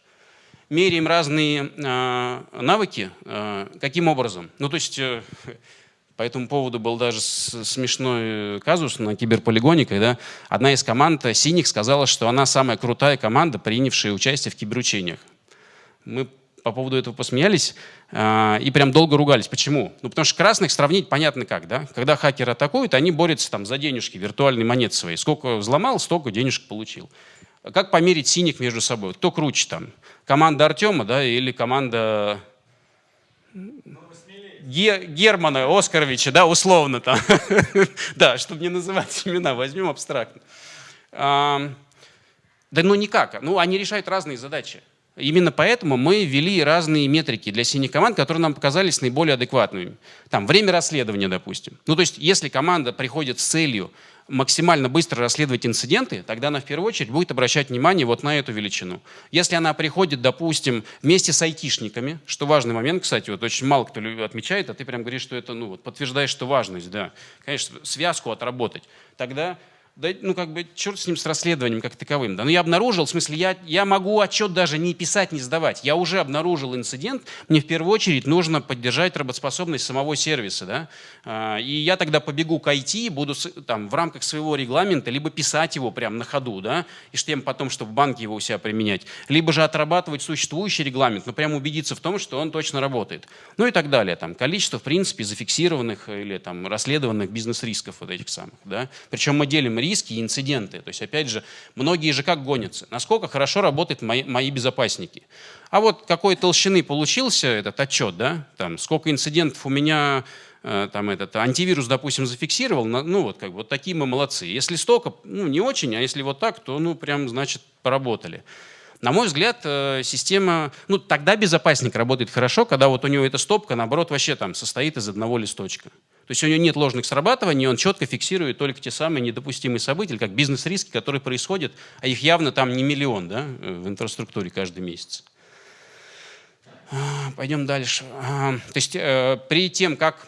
меряем разные э, навыки. Э, каким образом? Ну, то есть э, по этому поводу был даже смешной казус на киберполигоне, когда одна из команд «Синих» сказала, что она самая крутая команда, принявшая участие в киберучениях. Мы по поводу этого посмеялись э, и прям долго ругались. Почему? Ну, потому что красных сравнить понятно как. Да? Когда хакеры атакуют, они борются там, за денежки, виртуальные монеты свои. Сколько взломал, столько денежек получил. Как померить синих между собой? Кто круче там? Команда Артема да, или команда Германа Оскаровича, да, условно там. да, чтобы не называть имена, возьмем абстрактно. да ну никак. Ну, они решают разные задачи. Именно поэтому мы ввели разные метрики для синих команд, которые нам показались наиболее адекватными. Там время расследования, допустим. Ну, то есть, если команда приходит с целью максимально быстро расследовать инциденты, тогда она в первую очередь будет обращать внимание вот на эту величину. Если она приходит, допустим, вместе с айтишниками, что важный момент, кстати, вот очень мало кто отмечает, а ты прям говоришь, что это, ну, вот, подтверждаешь, что важность, да. Конечно, связку отработать. Тогда да, ну как бы черт с ним с расследованием как таковым. Да. Но я обнаружил, в смысле, я, я могу отчет даже не писать, не сдавать. Я уже обнаружил инцидент, мне в первую очередь нужно поддержать работоспособность самого сервиса. Да. А, и я тогда побегу к IT, буду там, в рамках своего регламента либо писать его прямо на ходу, да, и тем потом, чтобы в банке его у себя применять, либо же отрабатывать существующий регламент, но прямо убедиться в том, что он точно работает. Ну и так далее. Там, количество, в принципе, зафиксированных или там, расследованных бизнес-рисков вот этих самых. Да. Причем мы делим риски и инциденты. То есть, опять же, многие же как гонятся. Насколько хорошо работают мои, мои безопасники. А вот какой толщины получился этот отчет, да, там, сколько инцидентов у меня э, там этот антивирус, допустим, зафиксировал, ну вот как бы вот такие мы молодцы. Если столько, ну не очень, а если вот так, то ну прям значит поработали. На мой взгляд, э, система, ну тогда безопасник работает хорошо, когда вот у него эта стопка, наоборот, вообще там состоит из одного листочка. То есть у него нет ложных срабатываний, он четко фиксирует только те самые недопустимые события, как бизнес-риски, которые происходят, а их явно там не миллион да, в инфраструктуре каждый месяц. А, пойдем дальше. А, то есть э, при тем, как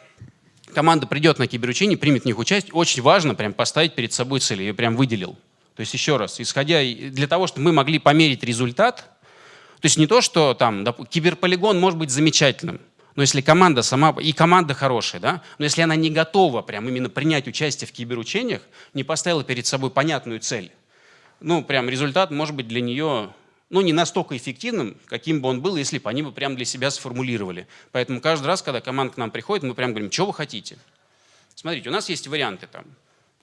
команда придет на киберучение, примет в них участие, очень важно прям поставить перед собой цель, я прям выделил. То есть еще раз, исходя для того, чтобы мы могли померить результат, То есть не то, что там киберполигон может быть замечательным, но если команда сама, и команда хорошая, да, но если она не готова прям именно принять участие в киберучениях, не поставила перед собой понятную цель, ну, прям результат может быть для нее ну, не настолько эффективным, каким бы он был, если бы они бы прям для себя сформулировали. Поэтому каждый раз, когда команда к нам приходит, мы прям говорим, что вы хотите? Смотрите, у нас есть варианты там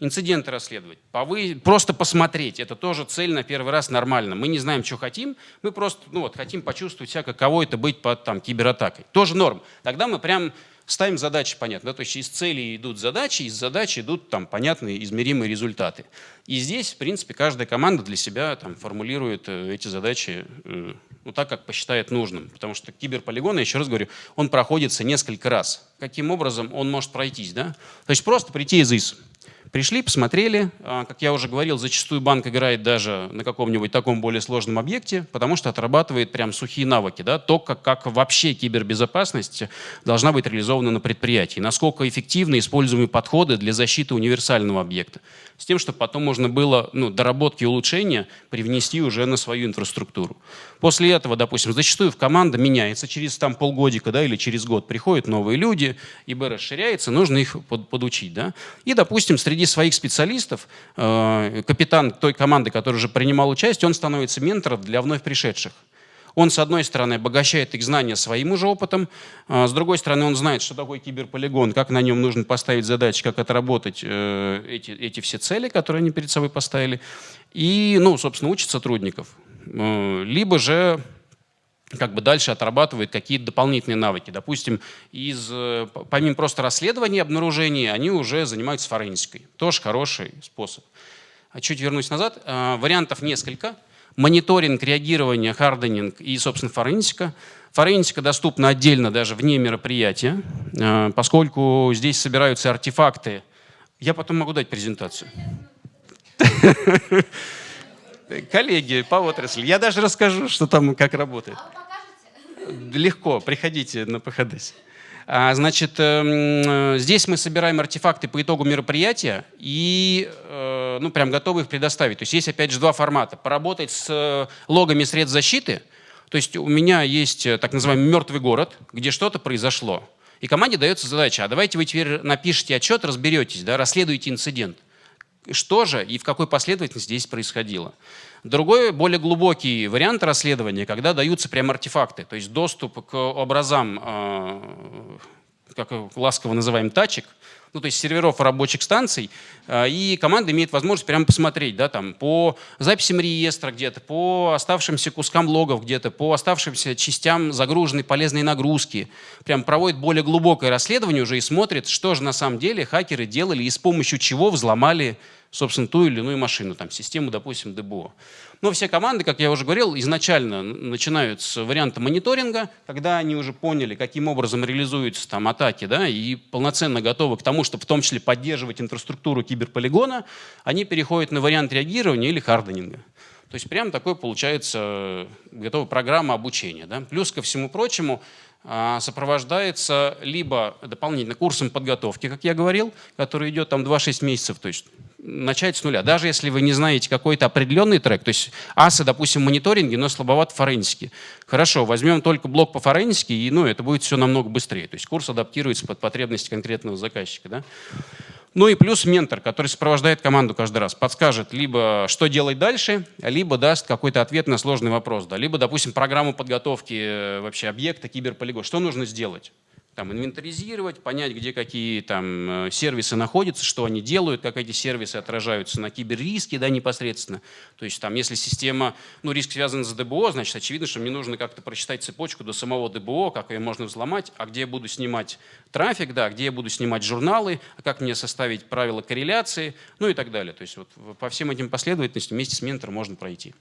инциденты расследовать, повы... просто посмотреть. Это тоже цель на первый раз нормально. Мы не знаем, что хотим, мы просто ну, вот, хотим почувствовать себя, каково это быть под там, кибератакой. Тоже норм. Тогда мы прям ставим задачи понятно. Да? То есть из цели идут задачи, из задач идут там, понятные измеримые результаты. И здесь, в принципе, каждая команда для себя там, формулирует э, эти задачи э, ну, так, как посчитает нужным. Потому что киберполигон, я еще раз говорю, он проходится несколько раз. Каким образом он может пройтись? Да? То есть просто прийти из ИС. Пришли, посмотрели. А, как я уже говорил, зачастую банк играет даже на каком-нибудь таком более сложном объекте, потому что отрабатывает прям сухие навыки. Да? То, как, как вообще кибербезопасность должна быть реализована на предприятии. Насколько эффективны используемые подходы для защиты универсального объекта. С тем, чтобы потом можно было ну, доработки и улучшения привнести уже на свою инфраструктуру. После этого, допустим, зачастую в команда меняется через там, полгодика да, или через год. Приходят новые люди, ИБ расширяется, нужно их под, подучить. Да? И, допустим, среди своих специалистов э, капитан той команды, который уже принимал участие, он становится ментором для вновь пришедших. Он, с одной стороны, обогащает их знания своим уже опытом, а с другой стороны, он знает, что такое киберполигон, как на нем нужно поставить задачи, как отработать э, эти, эти все цели, которые они перед собой поставили. И, ну, собственно, учит сотрудников. Э, либо же как бы дальше отрабатывает какие-то дополнительные навыки. Допустим, из, э, помимо просто расследования обнаружений, они уже занимаются форензикой. Тоже хороший способ. А чуть вернусь назад. Э, вариантов несколько. Мониторинг, реагирование, харденинг и, собственно, форензика. Форензика доступна отдельно даже вне мероприятия, поскольку здесь собираются артефакты. Я потом могу дать презентацию. коллеги по отрасли. Я даже расскажу, что там, как работает. Легко, приходите на ПХДС. А, значит, эм, здесь мы собираем артефакты по итогу мероприятия и э, ну, прям готовы их предоставить. То есть есть, опять же, два формата. Поработать с э, логами средств защиты. То есть у меня есть э, так называемый мертвый город, где что-то произошло. И команде дается задача, а давайте вы теперь напишите отчет, разберетесь, да, расследуйте инцидент что же и в какой последовательности здесь происходило. Другой, более глубокий вариант расследования, когда даются прям артефакты, то есть доступ к образам, э, как ласково называем, тачек, ну, то есть серверов рабочих станций, э, и команда имеет возможность прямо посмотреть, да, там, по записям реестра где-то, по оставшимся кускам логов где-то, по оставшимся частям загруженной полезной нагрузки, прям проводит более глубокое расследование уже и смотрит, что же на самом деле хакеры делали и с помощью чего взломали собственно, ту или иную машину, там, систему, допустим, ДБО. Но все команды, как я уже говорил, изначально начинают с варианта мониторинга, когда они уже поняли, каким образом реализуются там атаки, да, и полноценно готовы к тому, чтобы в том числе поддерживать инфраструктуру киберполигона, они переходят на вариант реагирования или харденинга. То есть прям такой получается готовая программа обучения. Да? Плюс ко всему прочему, а, сопровождается либо дополнительно курсом подготовки, как я говорил, который идет там 2-6 месяцев, то есть начать с нуля. Даже если вы не знаете какой-то определенный трек, то есть асы, допустим, мониторинге, но слабоват в форензике. Хорошо, возьмем только блок по форензике, и ну, это будет все намного быстрее. То есть курс адаптируется под потребности конкретного заказчика. Да? Ну и плюс ментор, который сопровождает команду каждый раз, подскажет либо, что делать дальше, либо даст какой-то ответ на сложный вопрос. Да, либо, допустим, программу подготовки э, вообще объекта, киберполигон. Что нужно сделать? Там, инвентаризировать, понять, где какие там, э, сервисы находятся, что они делают, как эти сервисы отражаются на киберриске да, непосредственно. То есть там, если система, ну, риск связан с ДБО, значит, очевидно, что мне нужно как-то прочитать цепочку до самого ДБО, как ее можно взломать, а где я буду снимать трафик, да, где я буду снимать журналы, а как мне составить правила корреляции, ну и так далее. То есть вот по всем этим последовательностям вместе с ментором можно пройти.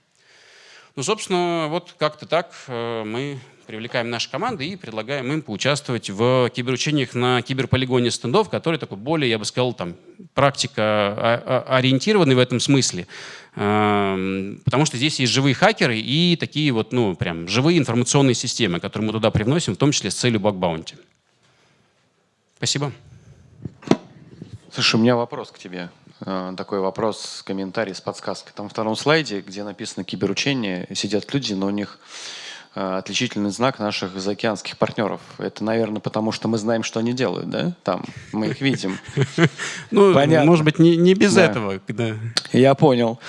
Ну, собственно, вот как-то так э, мы привлекаем наши команды и предлагаем им поучаствовать в киберучениях на киберполигоне стендов, который такой более, я бы сказал, там, практика ориентированный в этом смысле. Эм, потому что здесь есть живые хакеры и такие вот, ну, прям живые информационные системы, которые мы туда привносим, в том числе с целью бакбаунти. Спасибо. Слушай, у меня вопрос к тебе. Э, такой вопрос, комментарий с подсказкой. Там в втором слайде, где написано киберучение, сидят люди, но у них э, отличительный знак наших заокеанских партнеров. Это, наверное, потому что мы знаем, что они делают, да? Там мы их видим. Ну, Понятно. может быть, не, без этого. да. Я понял.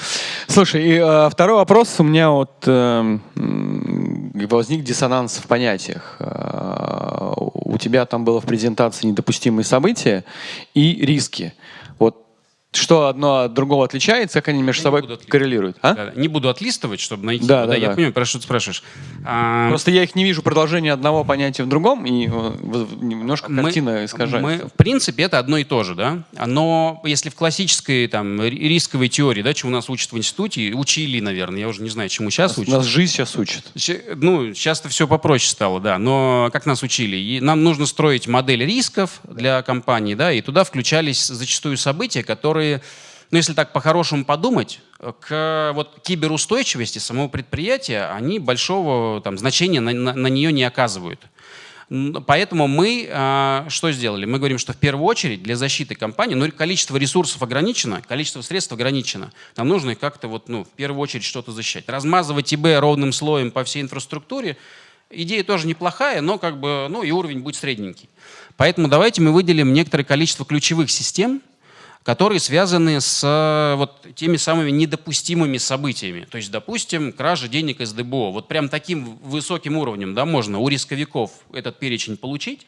Слушай, и э, второй вопрос у меня вот возник диссонанс в понятиях. У тебя там было в презентации недопустимые события и риски. Вот что одно от другого отличается, как они между Я собой коррелируют? А? Да, Не буду отлистывать, чтобы найти. Да, его, да, Я да. понимаю, про что ты спрашиваешь. А, Просто я их не вижу продолжение одного понятия в другом, и э, немножко мы- картина искажается. Мы, в принципе, это одно и то же, да. Но если в классической там ри- рисковой теории, да, чему нас учат в институте, учили, наверное, я уже не знаю, чему сейчас учат. Нас жизнь сейчас учит. Ну, сейчас-то все попроще стало, да. Но как нас учили? И нам нужно строить модель рисков для компании, да, и туда включались зачастую события, которые, ну, если так по-хорошему подумать, к вот киберустойчивости самого предприятия, они большого там, значения на, на- на нее не оказывают. Поэтому мы а, что сделали? Мы говорим, что в первую очередь для защиты компании, ну, количество ресурсов ограничено, количество средств ограничено. Нам нужно их как-то вот, ну, в первую очередь что-то защищать. Размазывать ИБ ровным слоем по всей инфраструктуре, идея тоже неплохая, но как бы, ну, и уровень будет средненький. Поэтому давайте мы выделим некоторое количество ключевых систем, которые связаны с э, вот теми самыми недопустимыми событиями. То есть, допустим, кража денег из ДБО. Вот прям таким высоким уровнем да, можно у рисковиков этот перечень получить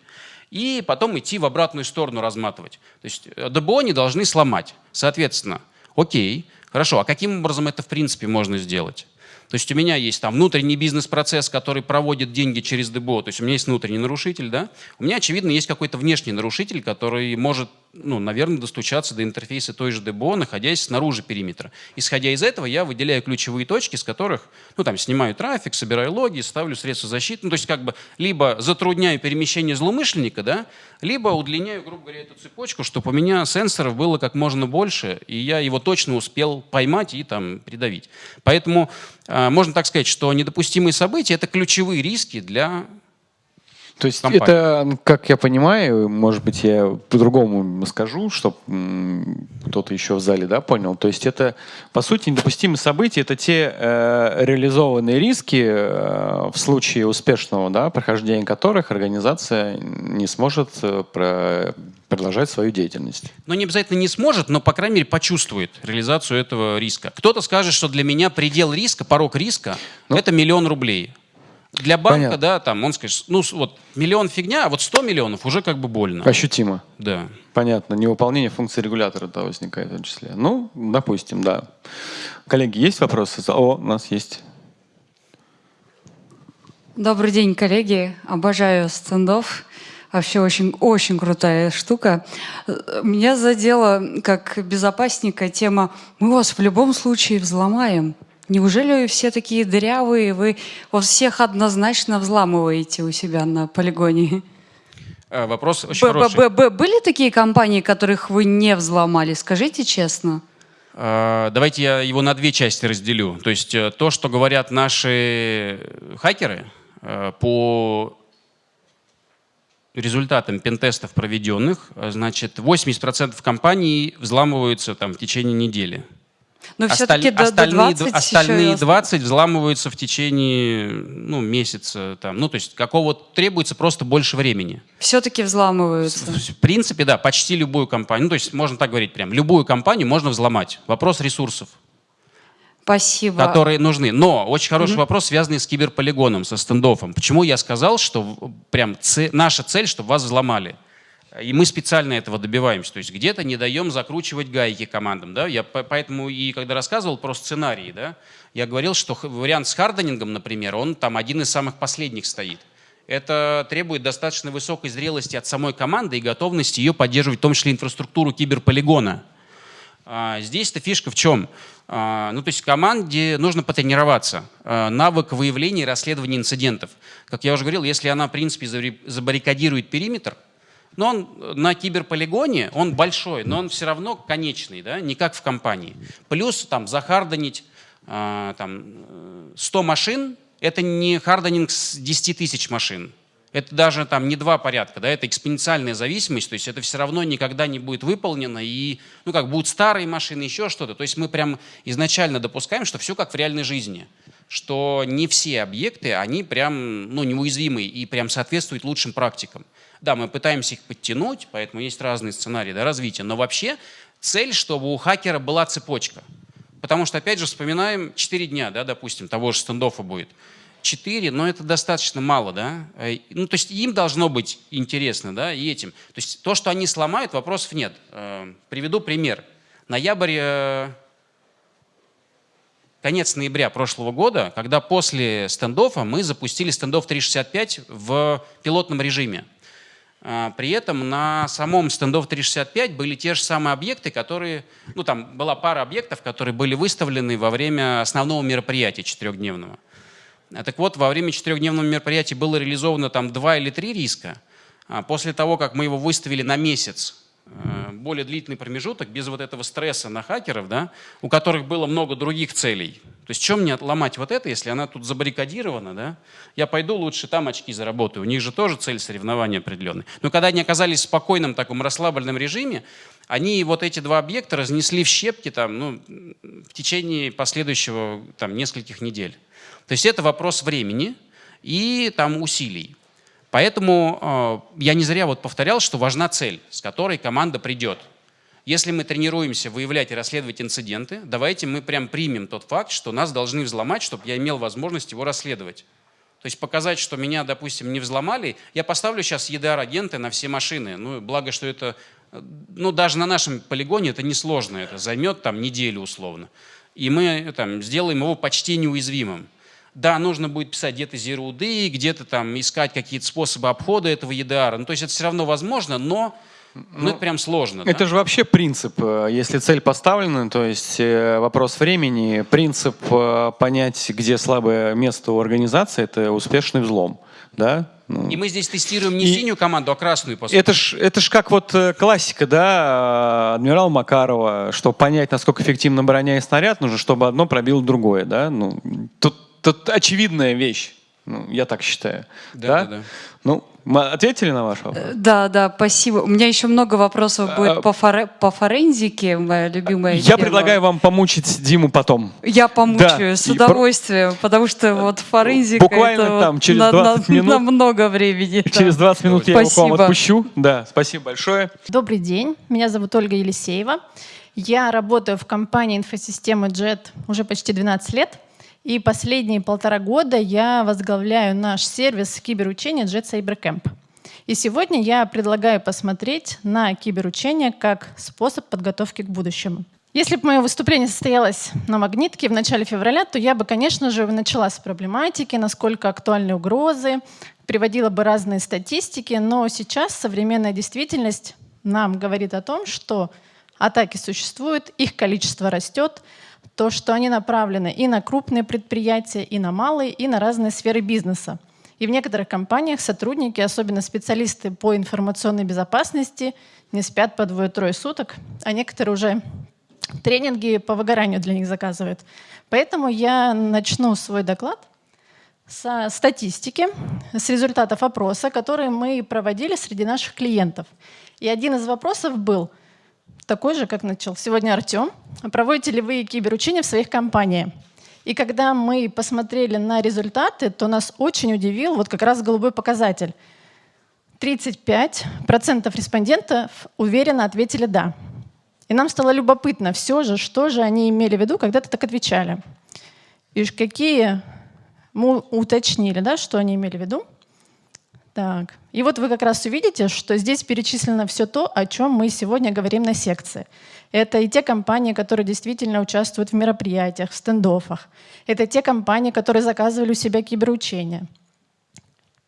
и потом идти в обратную сторону разматывать. То есть э, ДБО не должны сломать. Соответственно, окей, хорошо, а каким образом это в принципе можно сделать? То есть у меня есть там внутренний бизнес-процесс, который проводит деньги через ДБО. То есть у меня есть внутренний нарушитель, да? У меня, очевидно, есть какой-то внешний нарушитель, который может, ну, наверное, достучаться до интерфейса той же ДБО, находясь снаружи периметра. Исходя из этого, я выделяю ключевые точки, с которых, ну, там, снимаю трафик, собираю логи, ставлю средства защиты. Ну, то есть как бы либо затрудняю перемещение злоумышленника, да, либо удлиняю, грубо говоря, эту цепочку, чтобы у меня сенсоров было как можно больше, и я его точно успел поймать и там придавить. Поэтому а, можно так сказать, что недопустимые события – это ключевые риски для То есть компании. это, как я понимаю, может быть, я по-другому скажу, чтобы кто-то еще в зале да, понял. То есть это, по сути, недопустимые события, это те э, реализованные риски, э, в случае успешного да, прохождения которых организация не сможет э, про- продолжать свою деятельность. Ну, не обязательно не сможет, но, по крайней мере, почувствует реализацию этого риска. Кто-то скажет, что для меня предел риска, порог риска Ну. это миллион рублей. Для банка, Понятно. да, там, он скажет, ну, вот миллион фигня, а вот 100 миллионов уже как бы больно. Ощутимо. Да. Понятно. Невыполнение функции регулятора да, возникает в том числе. Ну, допустим, да. Коллеги, есть вопросы? О, у нас есть. Добрый день, коллеги. Обожаю стендов. Вообще очень, очень крутая штука. Меня задела как безопасника тема «Мы вас в любом случае взломаем». Неужели вы все такие дырявые, вы всех однозначно взламываете у себя на полигоне? Э, Вопрос очень Б- хороший. б- б- Были такие компании, которых вы не взломали? Скажите честно. Э, Давайте я его на две части разделю. То есть э, то, что говорят наши хакеры по результатам пентестов проведенных, значит, 80% компаний взламываются там в течение недели. Но Осталь- все-таки до, до остальные, 20 д- еще остальные и 20 взламываются в течение ну, месяца. Там. Ну, то есть какого требуется просто больше времени. Все-таки взламываются. В принципе, да, почти любую компанию, ну, то есть можно так говорить прям, любую компанию можно взломать. Вопрос ресурсов, Спасибо. которые нужны. Но очень хороший вопрос, связанный с киберполигоном, со стендофом. Почему я сказал, что в- прям це- наша цель, чтобы вас взломали? И мы специально этого добиваемся. То есть где-то не даем закручивать гайки командам. Да? Я по- поэтому и когда рассказывал про сценарии, да, я говорил, что вариант с харденингом, например, он там один из самых последних стоит. Это требует достаточно высокой зрелости от самой команды и готовности ее поддерживать, в том числе инфраструктуру киберполигона. А, Здесь-то фишка в чем? А, Ну, то есть команде нужно потренироваться. А, Навык выявления и расследования инцидентов. Как я уже говорил, если она, в принципе, забаррикадирует периметр, но он на киберполигоне, он большой, но он все равно конечный, да, не как в компании. Плюс там за harden ить а, там, э, 100 машин, это не hardening с 10 тысяч машин. Это даже там не два порядка, да, это экспоненциальная зависимость, то есть это все равно никогда не будет выполнено, и, ну, как будут старые машины, еще что-то. То есть мы прям изначально допускаем, что все как в реальной жизни. что не все объекты, они прям ну, неуязвимые и прям соответствуют лучшим практикам. Да, мы пытаемся их подтянуть, поэтому есть разные сценарии да, развития, но вообще цель, чтобы у хакера была цепочка. Потому что, опять же, вспоминаем 4 дня, да, допустим, того же стендофа будет. 4, но это достаточно мало, да. Э, ну, то есть им должно быть интересно, да, и этим. То есть то, что они сломают, вопросов нет. Э, приведу пример. Ноябрь, э, конец ноября прошлого года, когда после стендофа мы запустили стендов 365 в пилотном режиме. При этом на самом стендов 365 были те же самые объекты, которые, ну там была пара объектов, которые были выставлены во время основного мероприятия четырехдневного. А так вот, во время четырехдневного мероприятия было реализовано там два или три риска. А после того, как мы его выставили на месяц, более длительный промежуток, без вот этого стресса на хакеров, да, у которых было много других целей. То есть чем мне ломать вот это, если она тут забаррикадирована, да? Я пойду лучше там очки заработаю. У них же тоже цель соревнования определенная. Но когда они оказались в спокойном таком расслабленном режиме, они вот эти два объекта разнесли в щепки там, ну, в течение последующего там, нескольких недель. То есть это вопрос времени и там, усилий. Поэтому э, я не зря вот повторял, что важна цель, с которой команда придет. Если мы тренируемся выявлять и расследовать инциденты, давайте мы прям примем тот факт, что нас должны взломать, чтобы я имел возможность его расследовать. То есть показать, что меня, допустим, не взломали. Я поставлю сейчас EDR-агенты на все машины. Ну, благо, что это, ну, даже на нашем полигоне это несложно. Это займет там неделю условно. И мы там сделаем его почти неуязвимым. Да, нужно будет писать где-то zero day, где-то там искать какие-то способы обхода этого EDR. Ну, то есть это все равно возможно, но ну, ну, это прям сложно. Это да? же вообще принцип. Э, если цель поставлена, то есть э, вопрос времени, принцип э, понять, где слабое место у организации, это успешный взлом. Да? Ну. И мы здесь тестируем не и синюю команду, а красную, по сути. Это ж, это ж как вот классика, да, адмирал Макарова, чтобы понять, насколько эффективна броня и снаряд, нужно, чтобы одно пробило другое, да. Ну, тут это очевидная вещь. Ну, я так считаю. Да, да? да. Ну, мы ответили на ваш вопрос? Да, да, спасибо. У меня еще много вопросов а, будет по, форе, по форензике, моя любимая Я тема. предлагаю вам помучить Диму потом. Я помучаю да. с удовольствием, И... потому что вот форензика Буквально это там, через 20 на, минут. На много времени. Через 20 минут я спасибо. его к вам отпущу. Да, спасибо большое. Добрый день, меня зовут Ольга Елисеева. Я работаю в компании инфосистемы JET уже почти 12 лет. И последние полтора года я возглавляю наш сервис киберучения Jet Cyber Camp. И сегодня я предлагаю посмотреть на киберучение как способ подготовки к будущему. Если бы мое выступление состоялось на магнитке в начале февраля, то я бы, конечно же, начала с проблематики, насколько актуальны угрозы, приводила бы разные статистики, но сейчас современная действительность нам говорит о том, что атаки существуют, их количество растет, то, что они направлены и на крупные предприятия, и на малые, и на разные сферы бизнеса. И в некоторых компаниях сотрудники, особенно специалисты по информационной безопасности, не спят по двое-трое суток, а некоторые уже тренинги по выгоранию для них заказывают. Поэтому я начну свой доклад со статистики, с результатов опроса, которые мы проводили среди наших клиентов. И один из вопросов был – такой же, как начал сегодня Артем. Проводите ли вы киберучения в своих компаниях? И когда мы посмотрели на результаты, то нас очень удивил вот как раз голубой показатель. 35% респондентов уверенно ответили «да». И нам стало любопытно все же, что же они имели в виду, когда-то так отвечали. И какие мы уточнили, да, что они имели в виду. Так. И вот вы как раз увидите, что здесь перечислено все то, о чем мы сегодня говорим на секции. Это и те компании, которые действительно участвуют в мероприятиях, в стендофах. Это те компании, которые заказывали у себя киберучения.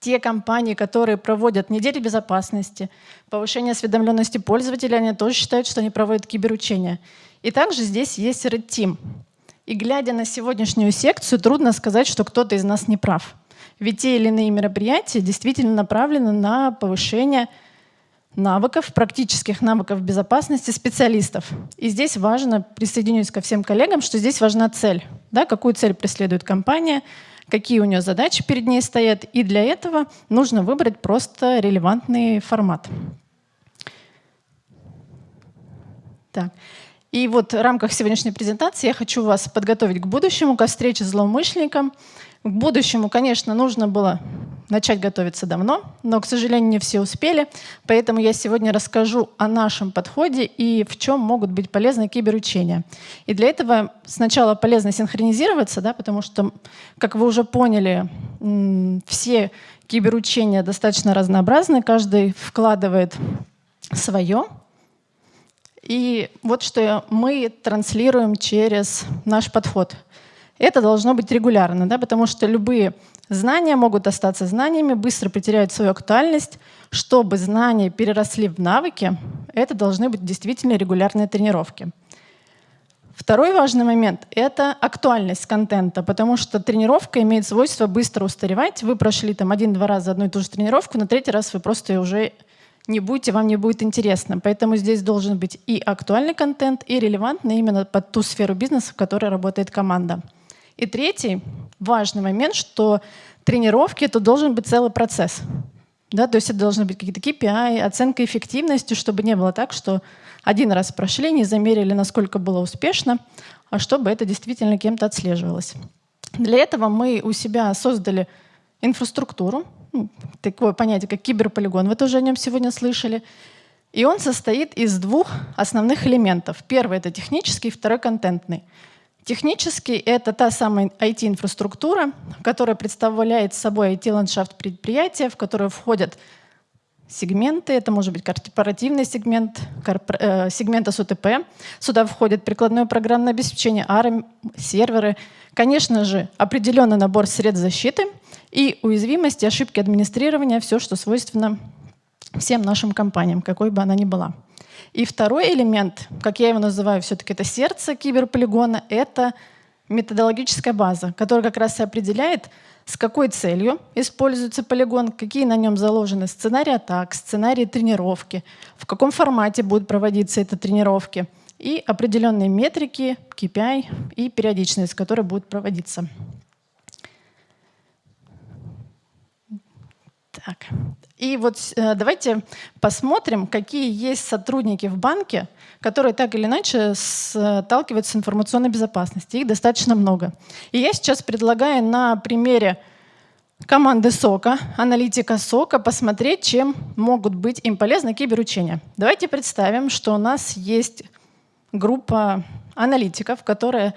Те компании, которые проводят недели безопасности, повышение осведомленности пользователя, они тоже считают, что они проводят киберучения. И также здесь есть Red Team. И глядя на сегодняшнюю секцию, трудно сказать, что кто-то из нас не прав. Ведь те или иные мероприятия действительно направлены на повышение навыков, практических навыков безопасности специалистов. И здесь важно, присоединюсь ко всем коллегам, что здесь важна цель. Да, какую цель преследует компания, какие у нее задачи перед ней стоят. И для этого нужно выбрать просто релевантный формат. Так. И вот в рамках сегодняшней презентации я хочу вас подготовить к будущему, ко встрече с злоумышленником. К будущему, конечно, нужно было начать готовиться давно, но, к сожалению, не все успели. Поэтому я сегодня расскажу о нашем подходе и в чем могут быть полезны киберучения. И для этого сначала полезно синхронизироваться, да, потому что, как вы уже поняли, все киберучения достаточно разнообразны, каждый вкладывает свое. И вот что мы транслируем через наш подход. Это должно быть регулярно, да, потому что любые Знания могут остаться знаниями, быстро потеряют свою актуальность. Чтобы знания переросли в навыки, это должны быть действительно регулярные тренировки. Второй важный момент — это актуальность контента, потому что тренировка имеет свойство быстро устаревать. Вы прошли там один-два раза одну и ту же тренировку, на третий раз вы просто уже не будете, вам не будет интересно. Поэтому здесь должен быть и актуальный контент, и релевантный именно под ту сферу бизнеса, в которой работает команда. И третий важный момент, что тренировки — это должен быть целый процесс. Да, то есть это должны быть какие-то KPI, оценка эффективности, чтобы не было так, что один раз прошли, не замерили, насколько было успешно, а чтобы это действительно кем-то отслеживалось. Для этого мы у себя создали инфраструктуру, такое понятие, как киберполигон, вы тоже о нем сегодня слышали. И он состоит из двух основных элементов. Первый — это технический, второй — контентный. Технически это та самая IT-инфраструктура, которая представляет собой IT-ландшафт предприятия, в которую входят сегменты, это может быть корпоративный сегмент, корпор, э, сегмент СУТП. Сюда входит прикладное программное обеспечение, ARM, серверы, конечно же, определенный набор средств защиты и уязвимости, ошибки администрирования, все, что свойственно всем нашим компаниям, какой бы она ни была. И второй элемент, как я его называю, все-таки это сердце киберполигона, это методологическая база, которая как раз и определяет, с какой целью используется полигон, какие на нем заложены сценарии атак, сценарии тренировки, в каком формате будут проводиться эти тренировки и определенные метрики, KPI и периодичность, которая будет проводиться. Так. И вот э, давайте посмотрим, какие есть сотрудники в банке, которые так или иначе сталкиваются с информационной безопасностью. Их достаточно много. И я сейчас предлагаю на примере команды СОКа, аналитика СОКа, посмотреть, чем могут быть им полезны киберучения. Давайте представим, что у нас есть группа аналитиков, которая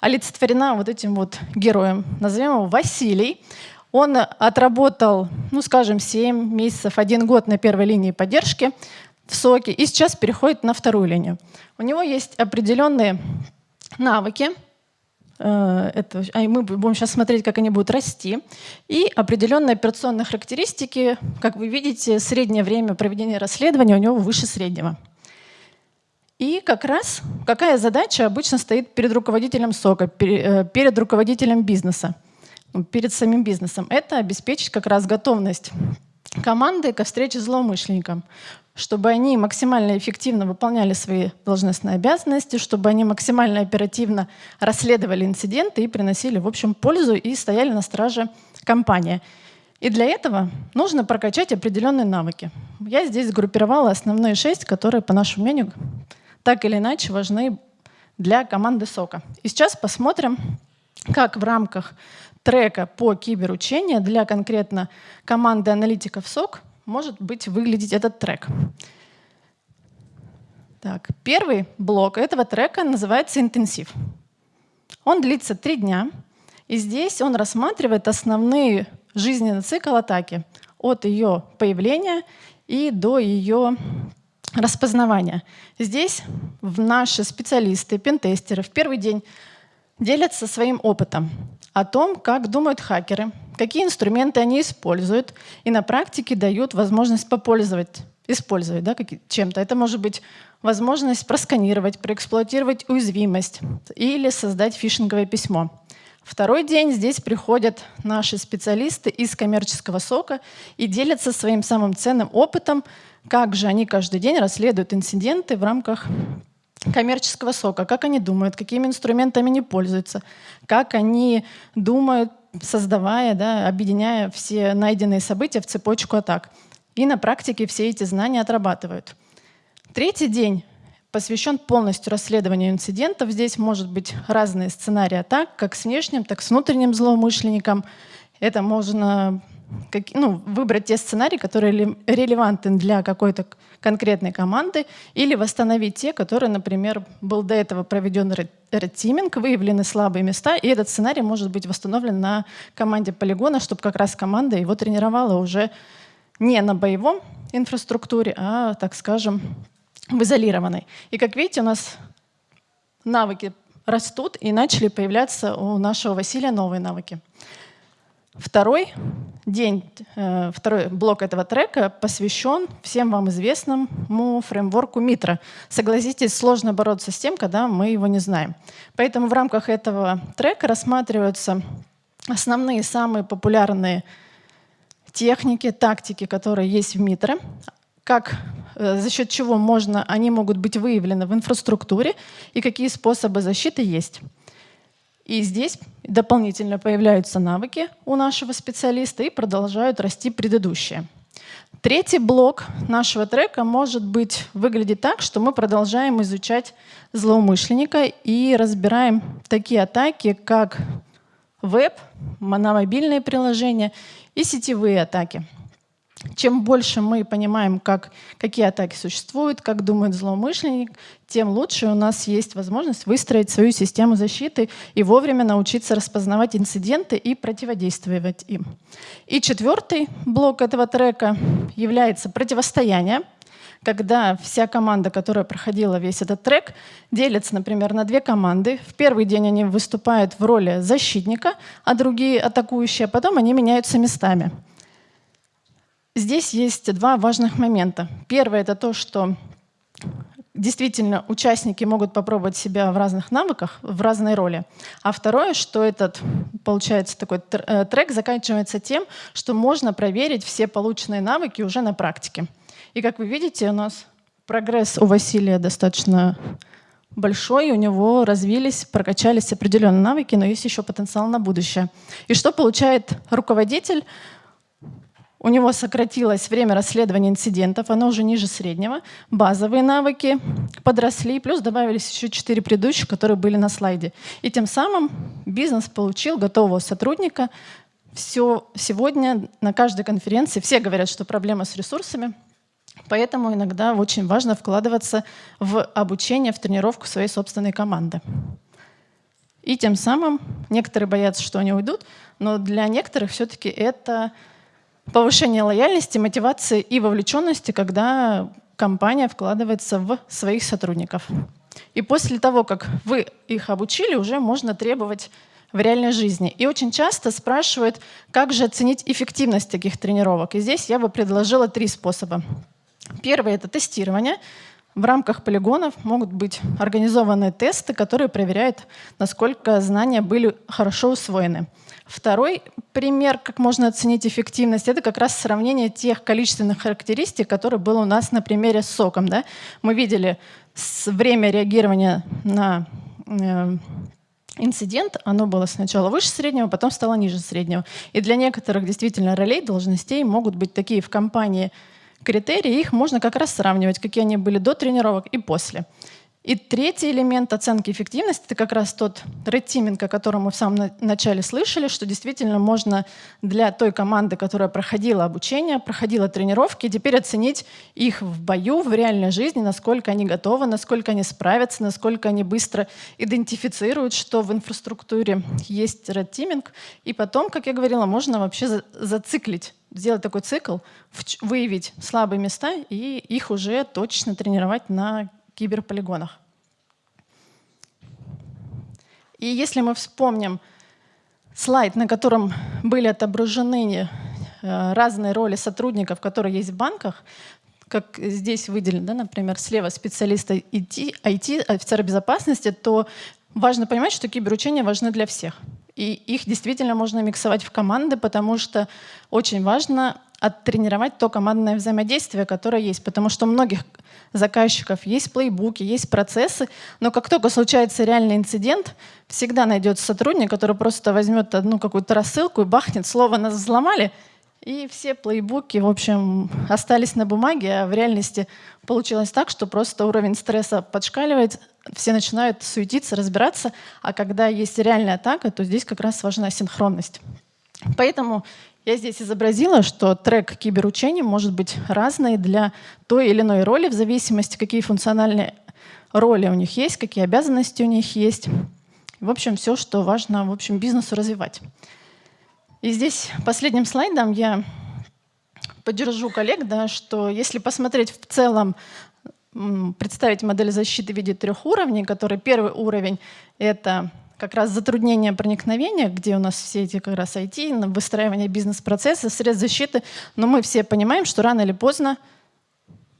олицетворена вот этим вот героем. Назовем его Василий. Он отработал, ну, скажем, 7 месяцев, один год на первой линии поддержки в СОКе и сейчас переходит на вторую линию. У него есть определенные навыки, э, это, а мы будем сейчас смотреть, как они будут расти, и определенные операционные характеристики. Как вы видите, среднее время проведения расследования у него выше среднего. И как раз какая задача обычно стоит перед руководителем СОКа, э, перед руководителем бизнеса – перед самим бизнесом. Это обеспечить как раз готовность команды ко встрече с злоумышленником, чтобы они максимально эффективно выполняли свои должностные обязанности, чтобы они максимально оперативно расследовали инциденты и приносили, в общем, пользу и стояли на страже компании. И для этого нужно прокачать определенные навыки. Я здесь сгруппировала основные шесть, которые, по нашему мнению, так или иначе важны для команды СОКа. И сейчас посмотрим, как в рамках трека по киберучению для конкретно команды аналитиков СОК может быть выглядеть этот трек. Так, первый блок этого трека называется «Интенсив». Он длится три дня, и здесь он рассматривает основные жизненный цикл атаки от ее появления и до ее распознавания. Здесь наши специалисты, пентестеры в первый день делятся своим опытом о том, как думают хакеры, какие инструменты они используют, и на практике дают возможность попользовать, использовать да, чем-то. Это может быть возможность просканировать, проэксплуатировать уязвимость или создать фишинговое письмо. Второй день здесь приходят наши специалисты из коммерческого сока и делятся своим самым ценным опытом, как же они каждый день расследуют инциденты в рамках коммерческого сока, как они думают, какими инструментами они пользуются, как они думают, создавая, да, объединяя все найденные события в цепочку атак. И на практике все эти знания отрабатывают. Третий день посвящен полностью расследованию инцидентов. Здесь может быть разные сценарии атак, как с внешним, так и с внутренним злоумышленником. Это можно как, ну, выбрать те сценарии, которые релевантны для какой-то конкретной команды, или восстановить те, которые, например, был до этого проведен редтиминг, выявлены слабые места, и этот сценарий может быть восстановлен на команде полигона, чтобы как раз команда его тренировала уже не на боевом инфраструктуре, а, так скажем, в изолированной. И как видите, у нас навыки растут, и начали появляться у нашего Василия новые навыки. Второй день, э, второй блок этого трека посвящен всем вам известному фреймворку Митра. Согласитесь, сложно бороться с тем, когда мы его не знаем. Поэтому в рамках этого трека рассматриваются основные, самые популярные техники, тактики, которые есть в Митре, как, э, за счет чего можно, они могут быть выявлены в инфраструктуре и какие способы защиты есть. И здесь дополнительно появляются навыки у нашего специалиста и продолжают расти предыдущие. Третий блок нашего трека может быть выглядеть так, что мы продолжаем изучать злоумышленника и разбираем такие атаки, как веб, мобильные приложения и сетевые атаки. Чем больше мы понимаем, как, какие атаки существуют, как думает злоумышленник, тем лучше у нас есть возможность выстроить свою систему защиты и вовремя научиться распознавать инциденты и противодействовать им. И четвертый блок этого трека является противостояние, когда вся команда, которая проходила весь этот трек, делится, например, на две команды. В первый день они выступают в роли защитника, а другие атакующие, а потом они меняются местами. Здесь есть два важных момента. Первое — это то, что действительно участники могут попробовать себя в разных навыках, в разной роли. А второе, что этот, получается, такой э, трек заканчивается тем, что можно проверить все полученные навыки уже на практике. И как вы видите, у нас прогресс у Василия достаточно большой, у него развились, прокачались определенные навыки, но есть еще потенциал на будущее. И что получает руководитель? У него сократилось время расследования инцидентов, оно уже ниже среднего. Базовые навыки подросли, плюс добавились еще четыре предыдущих, которые были на слайде. И тем самым бизнес получил готового сотрудника. Все сегодня на каждой конференции все говорят, что проблема с ресурсами, поэтому иногда очень важно вкладываться в обучение, в тренировку своей собственной команды. И тем самым некоторые боятся, что они уйдут, но для некоторых все-таки это повышение лояльности, мотивации и вовлеченности, когда компания вкладывается в своих сотрудников. И после того, как вы их обучили, уже можно требовать в реальной жизни. И очень часто спрашивают, как же оценить эффективность таких тренировок. И здесь я бы предложила три способа. Первый — это тестирование. В рамках полигонов могут быть организованы тесты, которые проверяют, насколько знания были хорошо усвоены. Второй пример, как можно оценить эффективность, это как раз сравнение тех количественных характеристик, которые было у нас на примере с соком. Да? Мы видели время реагирования на э, инцидент, оно было сначала выше среднего, потом стало ниже среднего. И для некоторых действительно ролей, должностей могут быть такие в компании критерии, их можно как раз сравнивать, какие они были до тренировок и после. И третий элемент оценки эффективности — это как раз тот red о котором мы в самом начале слышали, что действительно можно для той команды, которая проходила обучение, проходила тренировки, теперь оценить их в бою, в реальной жизни, насколько они готовы, насколько они справятся, насколько они быстро идентифицируют, что в инфраструктуре есть red И потом, как я говорила, можно вообще зациклить сделать такой цикл, выявить слабые места и их уже точно тренировать на киберполигонах. И если мы вспомним слайд, на котором были отображены э, разные роли сотрудников, которые есть в банках, как здесь выделен, да, например, слева специалисты IT, IT, офицеры безопасности, то важно понимать, что киберучения важны для всех. И их действительно можно миксовать в команды, потому что очень важно оттренировать то командное взаимодействие, которое есть. Потому что у многих заказчиков есть плейбуки, есть процессы, но как только случается реальный инцидент, всегда найдется сотрудник, который просто возьмет одну какую-то рассылку и бахнет, слово нас взломали, И все плейбуки, в общем, остались на бумаге, а в реальности получилось так, что просто уровень стресса подшкаливает, все начинают суетиться, разбираться, а когда есть реальная атака, то здесь как раз важна синхронность. Поэтому я здесь изобразила, что трек киберучений может быть разный для той или иной роли, в зависимости, какие функциональные роли у них есть, какие обязанности у них есть. В общем, все, что важно в общем, бизнесу развивать. И здесь последним слайдом я поддержу коллег, да, что если посмотреть в целом, представить модель защиты в виде трех уровней, который первый уровень — это как раз затруднение проникновения, где у нас все эти как раз IT, выстраивание бизнес-процесса, средств защиты, но мы все понимаем, что рано или поздно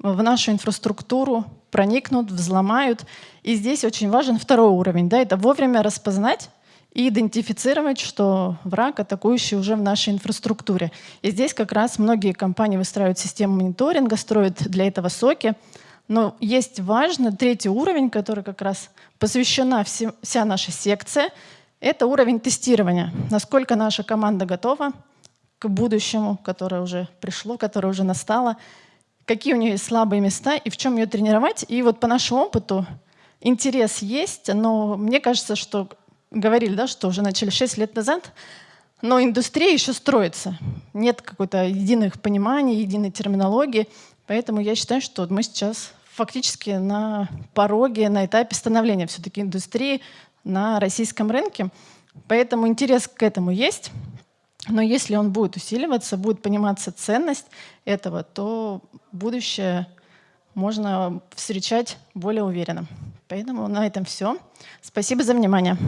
в нашу инфраструктуру проникнут, взломают. И здесь очень важен второй уровень. Да, это вовремя распознать и идентифицировать, что враг, атакующий уже в нашей инфраструктуре. И здесь как раз многие компании выстраивают систему мониторинга, строят для этого соки. Но есть важный третий уровень, который как раз посвящена вся наша секция. Это уровень тестирования. Насколько наша команда готова к будущему, которое уже пришло, которое уже настало. Какие у нее есть слабые места и в чем ее тренировать. И вот по нашему опыту интерес есть, но мне кажется, что говорили, да, что уже начали 6 лет назад, но индустрия еще строится. Нет какой-то единых пониманий, единой терминологии. Поэтому я считаю, что мы сейчас фактически на пороге, на этапе становления все-таки индустрии на российском рынке. Поэтому интерес к этому есть. Но если он будет усиливаться, будет пониматься ценность этого, то будущее можно встречать более уверенно. Поэтому на этом все. Спасибо за внимание.